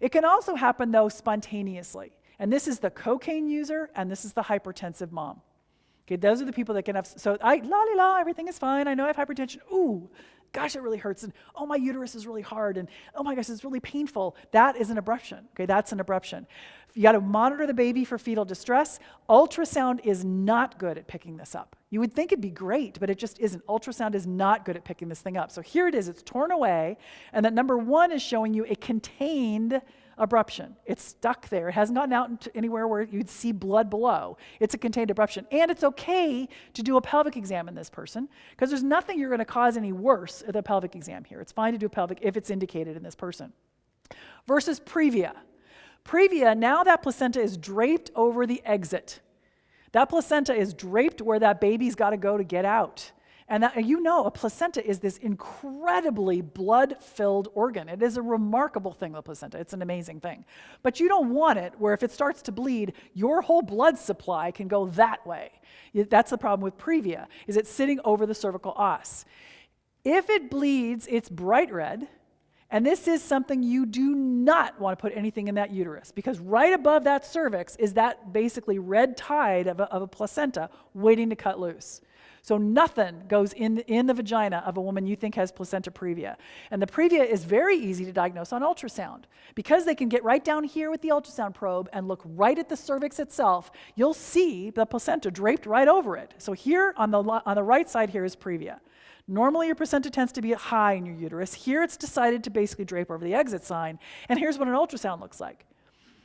It can also happen, though, spontaneously. And this is the cocaine user, and this is the hypertensive mom. Okay, those are the people that can have, so I, la la la, everything is fine. I know I have hypertension. Ooh, gosh, it really hurts. And oh, my uterus is really hard. And oh my gosh, it's really painful. That is an abruption. Okay, that's an abruption. You got to monitor the baby for fetal distress. Ultrasound is not good at picking this up. You would think it'd be great, but it just isn't. Ultrasound is not good at picking this thing up. So here it is, it's torn away, and that number one is showing you a contained abruption. It's stuck there. It hasn't gotten out anywhere where you'd see blood below. It's a contained abruption. And it's okay to do a pelvic exam in this person because there's nothing you're going to cause any worse at the pelvic exam here. It's fine to do a pelvic if it's indicated in this person. Versus previa. Previa, now that placenta is draped over the exit. That placenta is draped where that baby's got to go to get out. And that, you know, a placenta is this incredibly blood filled organ. It is a remarkable thing, the placenta. It's an amazing thing. But you don't want it where if it starts to bleed, your whole blood supply can go that way. That's the problem with previa, is it's sitting over the cervical os. If it bleeds, it's bright red. And this is something you do not want to put anything in that uterus because right above that cervix is that basically red tide of a, of a placenta waiting to cut loose. So nothing goes in, in the vagina of a woman you think has placenta previa. And the previa is very easy to diagnose on ultrasound. Because they can get right down here with the ultrasound probe and look right at the cervix itself, you'll see the placenta draped right over it. So here on the, on the right side here is previa. Normally, your placenta tends to be high in your uterus. Here, it's decided to basically drape over the exit sign. And here's what an ultrasound looks like.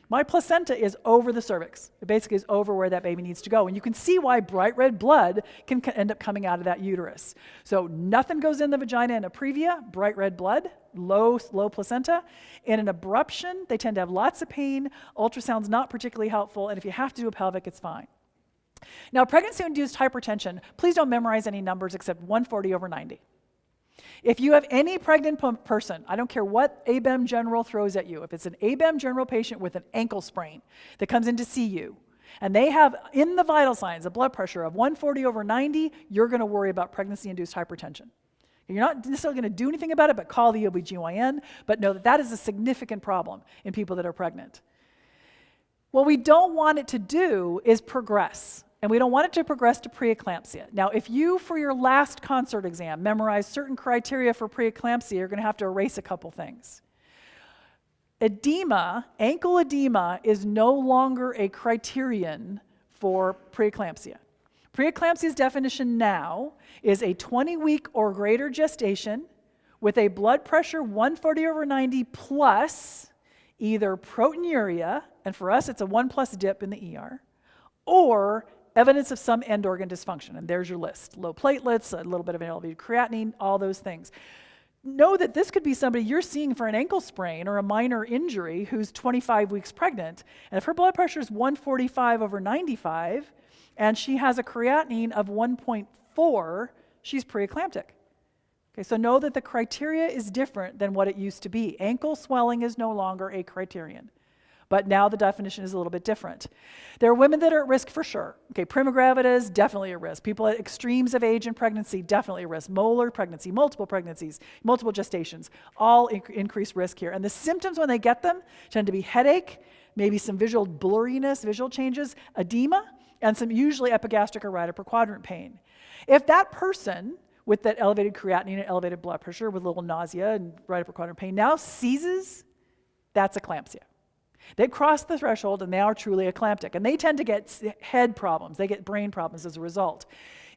My placenta is over the cervix. It basically is over where that baby needs to go. And you can see why bright red blood can end up coming out of that uterus. So nothing goes in the vagina in a previa, bright red blood, low, low placenta. In an abruption, they tend to have lots of pain. Ultrasound's not particularly helpful. And if you have to do a pelvic, it's fine. Now, pregnancy induced hypertension, please don't memorize any numbers except 140 over 90. If you have any pregnant person, I don't care what ABEM general throws at you, if it's an ABEM general patient with an ankle sprain that comes in to see you, and they have in the vital signs a blood pressure of 140 over 90, you're going to worry about pregnancy induced hypertension. You're not necessarily going to do anything about it, but call the OBGYN, but know that that is a significant problem in people that are pregnant. What we don't want it to do is progress and we don't want it to progress to preeclampsia. Now, if you, for your last ConCert exam, memorize certain criteria for preeclampsia, you're going to have to erase a couple things. Edema, ankle edema, is no longer a criterion for preeclampsia. Preeclampsia's definition now is a 20 week or greater gestation with a blood pressure 140 over 90 plus either proteinuria, and for us it's a 1 plus dip in the ER, or evidence of some end organ dysfunction. And there's your list low platelets, a little bit of an elevated creatinine, all those things. know that this could be somebody you're seeing for an ankle sprain or a minor injury who's 25 weeks pregnant. And if her blood pressure is 145 over 95 and she has a creatinine of 1.4, she's preeclamptic. Okay, so know that the criteria is different than what it used to be. Ankle swelling is no longer a criterion. But now the definition is a little bit different. There are women that are at risk for sure. Okay, primogravidas, definitely a risk. People at extremes of age and pregnancy, definitely a risk. Molar pregnancy, multiple pregnancies, multiple gestations, all inc- risk here. And the symptoms when they get them tend to be headache, maybe some visual blurriness, visual changes, edema, and some usually epigastric or right upper quadrant pain. If that person with that elevated creatinine and elevated blood pressure with a little nausea and right upper quadrant pain now seizes, that's eclampsia. They've crossed the threshold and they are truly eclamptic. And they tend to get head problems, they get brain problems as a result.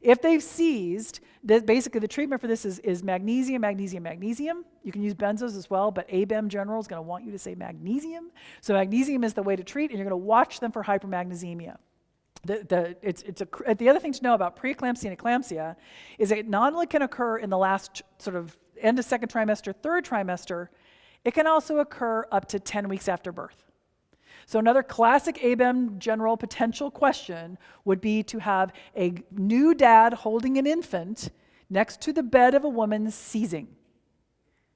If they've seized, the, basically the treatment for this is, is magnesium, magnesium, magnesium. You can use benzos as well, but ABEM general is going to want you to say magnesium. So magnesium is the way to treat, and you're going to watch them for hypermagnesemia. The, the, it's, it's a, the other thing to know about preeclampsia and eclampsia is it not only can occur in the last sort of end of second trimester, third trimester, it can also occur up to 10 weeks after birth. So, another classic ABEM general potential question would be to have a new dad holding an infant next to the bed of a woman seizing.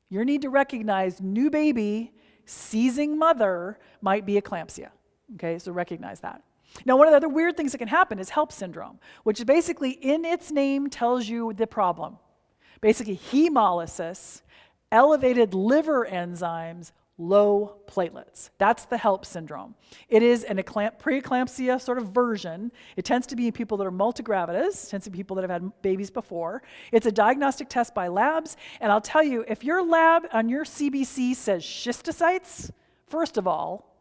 You need to recognize new baby, seizing mother might be eclampsia. Okay, so recognize that. Now, one of the other weird things that can happen is HELLP syndrome, which basically in its name tells you the problem. Basically, hemolysis, elevated liver enzymes, low platelets. That's the HELLP syndrome. It is an preeclampsia sort of version. It tends to be in people that are multigravidas, tends to be people that have had babies before. It's a diagnostic test by labs, and I'll tell you, if your lab on your CBC says schistocytes, first of all,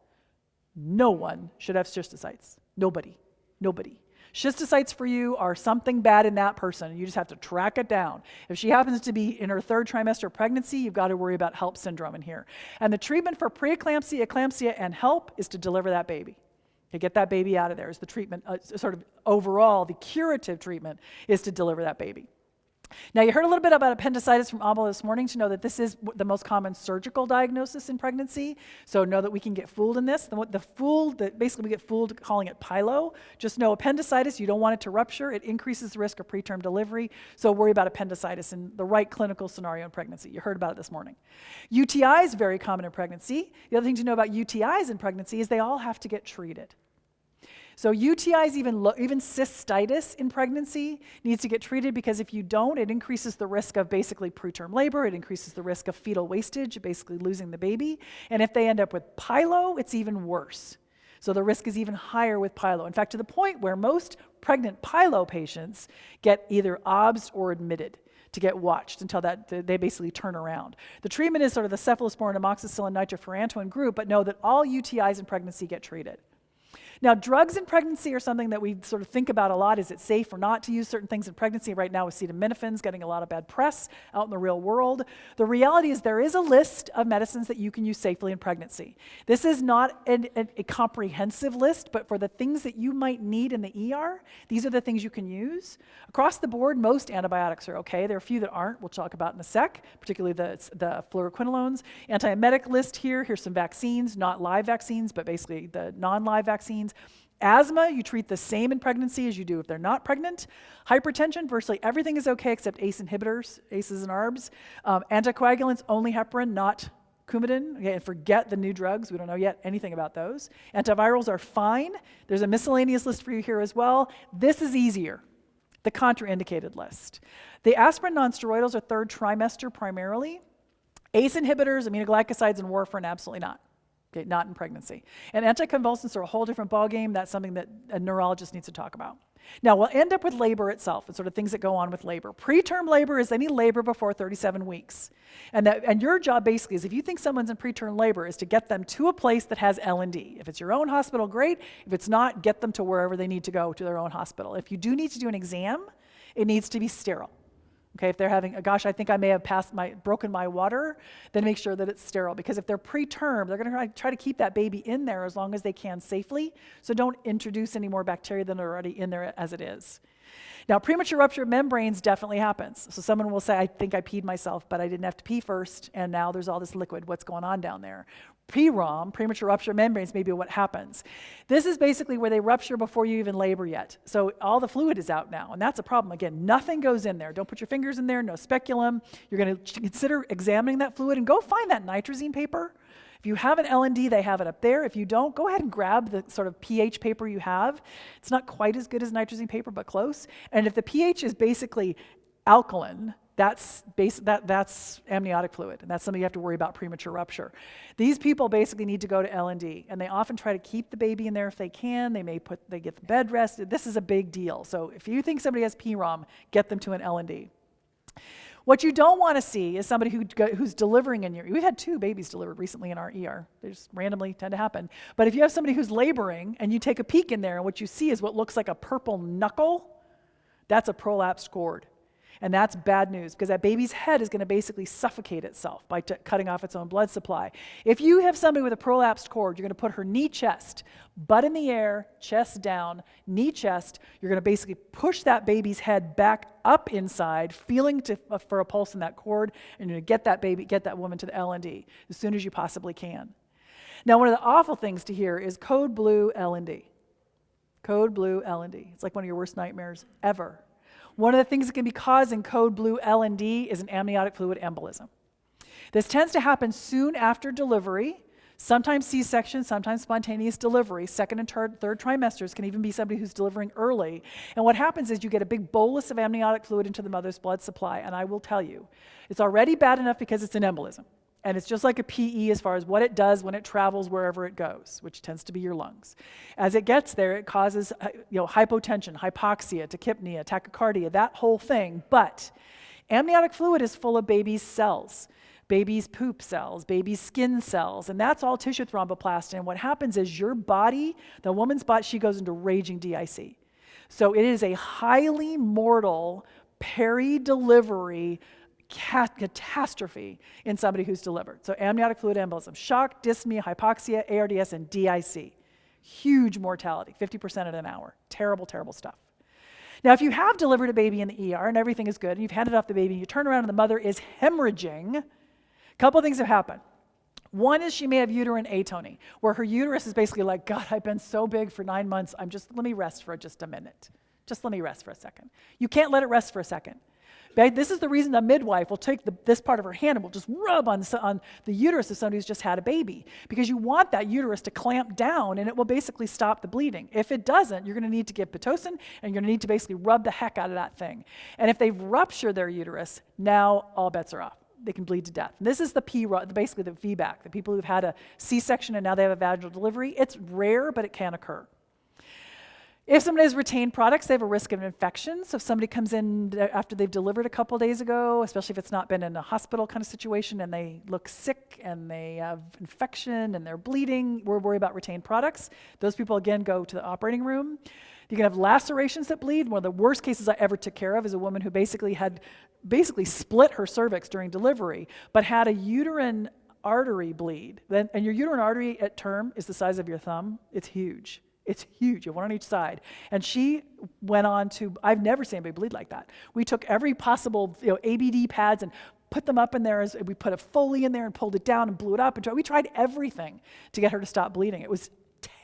no one should have schistocytes. Nobody. Nobody. Schistocytes for you are something bad in that person, you just have to track it down. If she happens to be in her third trimester pregnancy, you've got to worry about HELLP syndrome in here. And the treatment for preeclampsia, eclampsia, and HELLP is to deliver that baby. To get that baby out of there is the treatment, uh, sort of overall, the curative treatment is to deliver that baby. Now, you heard a little bit about appendicitis from Amala this morning to know that this is the most common surgical diagnosis in pregnancy. So, know that we can get fooled in this. The, the fooled, the, basically, we get fooled calling it pyelo. Just know appendicitis, you don't want it to rupture. It increases the risk of preterm delivery. So, worry about appendicitis in the right clinical scenario in pregnancy. You heard about it this morning. UTI is very common in pregnancy. The other thing to know about UTIs in pregnancy is they all have to get treated. So UTIs, even, even cystitis in pregnancy, needs to get treated because if you don't, it increases the risk of basically preterm labor. It increases the risk of fetal wastage, basically losing the baby. And if they end up with pyelo, it's even worse. So the risk is even higher with pyelo. In fact, to the point where most pregnant pyelo patients get either OBS or admitted to get watched until that they basically turn around. The treatment is sort of the cephalosporin, amoxicillin, nitrofurantoin group, but know that all UTIs in pregnancy get treated. Now, drugs in pregnancy are something that we sort of think about a lot. Is it safe or not to use certain things in pregnancy? Right now, acetaminophen's getting a lot of bad press out in the real world. The reality is there is a list of medicines that you can use safely in pregnancy. This is not an, an, a comprehensive list, but for the things that you might need in the ER, these are the things you can use. Across the board, most antibiotics are okay. There are a few that aren't. We'll talk about in a sec, particularly the, the fluoroquinolones. Antiemetic list here. Here's some vaccines, not live vaccines, but basically the non-live vaccines. Asthma, you treat the same in pregnancy as you do if they're not pregnant. Hypertension, virtually everything is okay except ACE inhibitors, ACEs and ARBs. Um, anticoagulants, only heparin, not Coumadin. Okay, and forget the new drugs. We don't know yet anything about those. Antivirals are fine. There's a miscellaneous list for you here as well. This is easier, the contraindicated list. The aspirin nonsteroidals are third trimester primarily. ACE inhibitors, aminoglycosides, and warfarin, absolutely not. Okay, not in pregnancy. And anticonvulsants are a whole different ballgame. That's something that a neurologist needs to talk about. Now, we'll end up with labor itself and sort of things that go on with labor. Preterm labor is any labor before 37 weeks. And, that, and your job basically is if you think someone's in preterm labor is to get them to a place that has L&D. If it's your own hospital, great. If it's not, get them to wherever they need to go to their own hospital. If you do need to do an exam, it needs to be sterile. Okay, if they're having, a gosh, I think I may have passed my, broken my water, then make sure that it's sterile. Because if they're preterm, they're going to try to keep that baby in there as long as they can safely. So don't introduce any more bacteria than are already in there as it is. Now, premature rupture of membranes definitely happens. So someone will say, I think I peed myself, but I didn't have to pee first, and now there's all this liquid. What's going on down there? PROM, premature rupture membranes, may be what happens. This is basically where they rupture before you even labor yet. So all the fluid is out now, and that's a problem. Again, nothing goes in there. Don't put your fingers in there, no speculum. You're going to consider examining that fluid and go find that nitrazine paper if you have an L&D, they have it up there. If you don't, go ahead and grab the sort of pH paper you have. It's not quite as good as nitrazine paper, but close. And if the pH is basically alkaline, that's, base, that, that's amniotic fluid, and that's something you have to worry about premature rupture. These people basically need to go to L&D, and they often try to keep the baby in there if they can. They may put, they get the bed rested. This is a big deal. So if you think somebody has PROM, get them to an L&D. What you don't want to see is somebody who, who's delivering in your, we've had two babies delivered recently in our ER. They just randomly tend to happen. But if you have somebody who's laboring and you take a peek in there and what you see is what looks like a purple knuckle, that's a prolapsed cord. And that's bad news because that baby's head is going to basically suffocate itself by t- cutting off its own blood supply. If you have somebody with a prolapsed cord, you're going to put her knee chest, butt in the air, chest down, knee chest. You're going to basically push that baby's head back up inside, feeling to, uh, for a pulse in that cord, and you're going to get that baby, get that woman to the L&D as soon as you possibly can. Now, one of the awful things to hear is code blue L&D. Code blue L&D. It's like one of your worst nightmares ever. One of the things that can be causing code blue L&D is an amniotic fluid embolism. This tends to happen soon after delivery, sometimes C-section, sometimes spontaneous delivery. Second and third trimesters can even be somebody who's delivering early. And what happens is you get a big bolus of amniotic fluid into the mother's blood supply. And I will tell you, it's already bad enough because it's an embolism. And it's just like a PE as far as what it does when it travels wherever it goes, which tends to be your lungs. As it gets there, it causes uh, you know, hypotension, hypoxia, tachypnea, tachycardia, that whole thing. But amniotic fluid is full of baby's cells, baby's poop cells, baby's skin cells, and that's all tissue thromboplastin. And what happens is your body, the woman's body, she goes into raging DIC. So it is a highly mortal peri-delivery catastrophe in somebody who's delivered. So amniotic fluid embolism, shock, dyspnea, hypoxia, ARDS, and DIC. Huge mortality, 50% in an hour. Terrible, terrible stuff. Now, if you have delivered a baby in the ER and everything is good, and you've handed off the baby, and you turn around and the mother is hemorrhaging, a couple of things have happened. One is she may have uterine atony, where her uterus is basically like, God, I've been so big for nine months, I'm just, let me rest for just a minute. Just let me rest for a second. You can't let it rest for a second. This is the reason a midwife will take the, this part of her hand and will just rub on, on the uterus of somebody who's just had a baby because you want that uterus to clamp down and it will basically stop the bleeding. If it doesn't, you're going to need to give Pitocin and you're going to need to basically rub the heck out of that thing. And if they've ruptured their uterus, now all bets are off they can bleed to death. And this is the P, basically the VBAC, the people who've had a C-section and now they have a vaginal delivery. It's rare, but it can occur. If somebody has retained products, they have a risk of infection. So if somebody comes in after they've delivered a couple days ago, especially if it's not been in a hospital kind of situation and they look sick and they have infection and they're bleeding, we're worried about retained products. Those people, again, go to the operating room. You can have lacerations that bleed. One of the worst cases I ever took care of is a woman who basically had basically split her cervix during delivery, but had a uterine artery bleed. Then, and your uterine artery at term is the size of your thumb. It's huge. It's huge, one on each side. And she went on to, I've never seen anybody bleed like that. We took every possible you know, ABD pads and put them up in there. As, we put a Foley in there and pulled it down and blew it up. And we tried everything to get her to stop bleeding. It was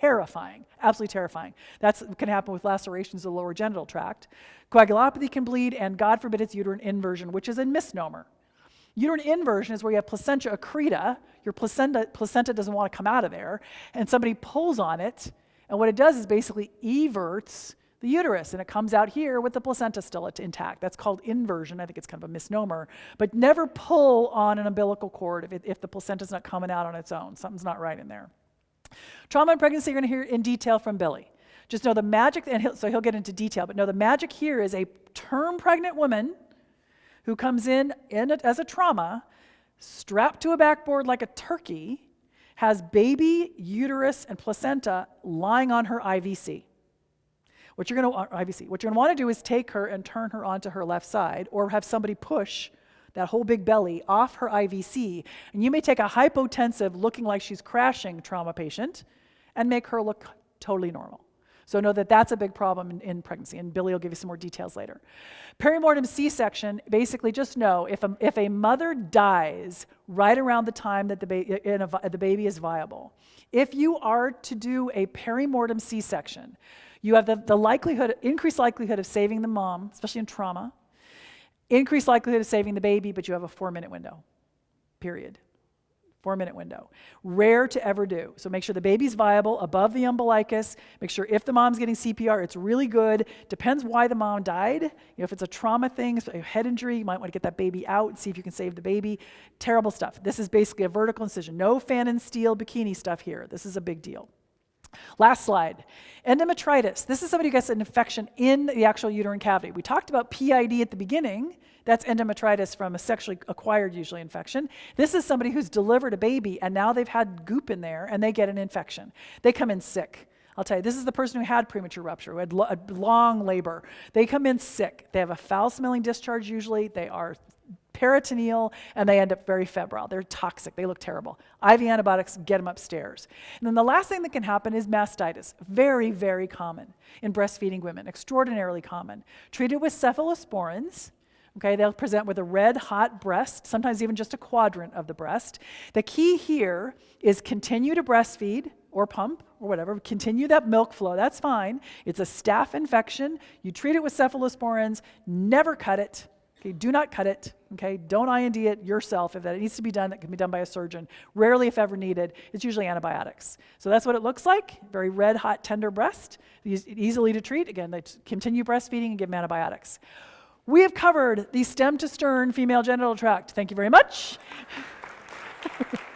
terrifying, absolutely terrifying. That can happen with lacerations of the lower genital tract. Coagulopathy can bleed, and God forbid it's uterine inversion, which is a misnomer. Uterine inversion is where you have placenta accreta, your placenta, placenta doesn't want to come out of there, and somebody pulls on it, and what it does is basically everts the uterus, and it comes out here with the placenta still intact. That's called inversion. I think it's kind of a misnomer. But never pull on an umbilical cord if, it, if the placenta's not coming out on its own. Something's not right in there. Trauma and pregnancy, you're going to hear in detail from Billy. Just know the magic, and he'll, so he'll get into detail, but know the magic here is a term pregnant woman who comes in, in a, as a trauma, strapped to a backboard like a turkey, has baby uterus and placenta lying on her IVC. What you're going to IVC. What you're going to want to do is take her and turn her onto her left side, or have somebody push that whole big belly off her IVC, and you may take a hypotensive, looking like she's crashing trauma patient, and make her look totally normal. So know that that's a big problem in, in pregnancy, and Billy will give you some more details later. Perimortem C-section, basically just know if a, if a mother dies right around the time that the, ba- a, the baby is viable, if you are to do a perimortem C-section, you have the, the likelihood, increased likelihood of saving the mom, especially in trauma, increased likelihood of saving the baby, but you have a four minute window, period four minute window. Rare to ever do. So make sure the baby's viable above the umbilicus. Make sure if the mom's getting CPR, it's really good. Depends why the mom died. You know, if it's a trauma thing, a head injury, you might want to get that baby out and see if you can save the baby. Terrible stuff. This is basically a vertical incision. No Pfannenstiel bikini stuff here. This is a big deal. Last slide. Endometritis. This is somebody who gets an infection in the actual uterine cavity. We talked about PID at the beginning. That's endometritis from a sexually acquired, usually, infection. This is somebody who's delivered a baby and now they've had goop in there and they get an infection. They come in sick. I'll tell you, this is the person who had premature rupture, who had lo- long labor. They come in sick. They have a foul smelling discharge, usually. They are peritoneal, and they end up very febrile. They're toxic. They look terrible. IV antibiotics, get them upstairs. And then the last thing that can happen is mastitis. Very, very common in breastfeeding women, extraordinarily common. Treated with cephalosporins. Okay, they'll present with a red hot breast, sometimes even just a quadrant of the breast. The key here is continue to breastfeed or pump or whatever, continue that milk flow, that's fine. It's a staph infection. You treat it with cephalosporins, never cut it. Okay, do not cut it. Okay, don't I&D it yourself. If that needs to be done, that can be done by a surgeon. Rarely, if ever needed, it's usually antibiotics. So that's what it looks like. Very red, hot, tender breast. Easily to treat. Again, they continue breastfeeding and give them antibiotics. We have covered the stem to stern female genital tract. Thank you very much.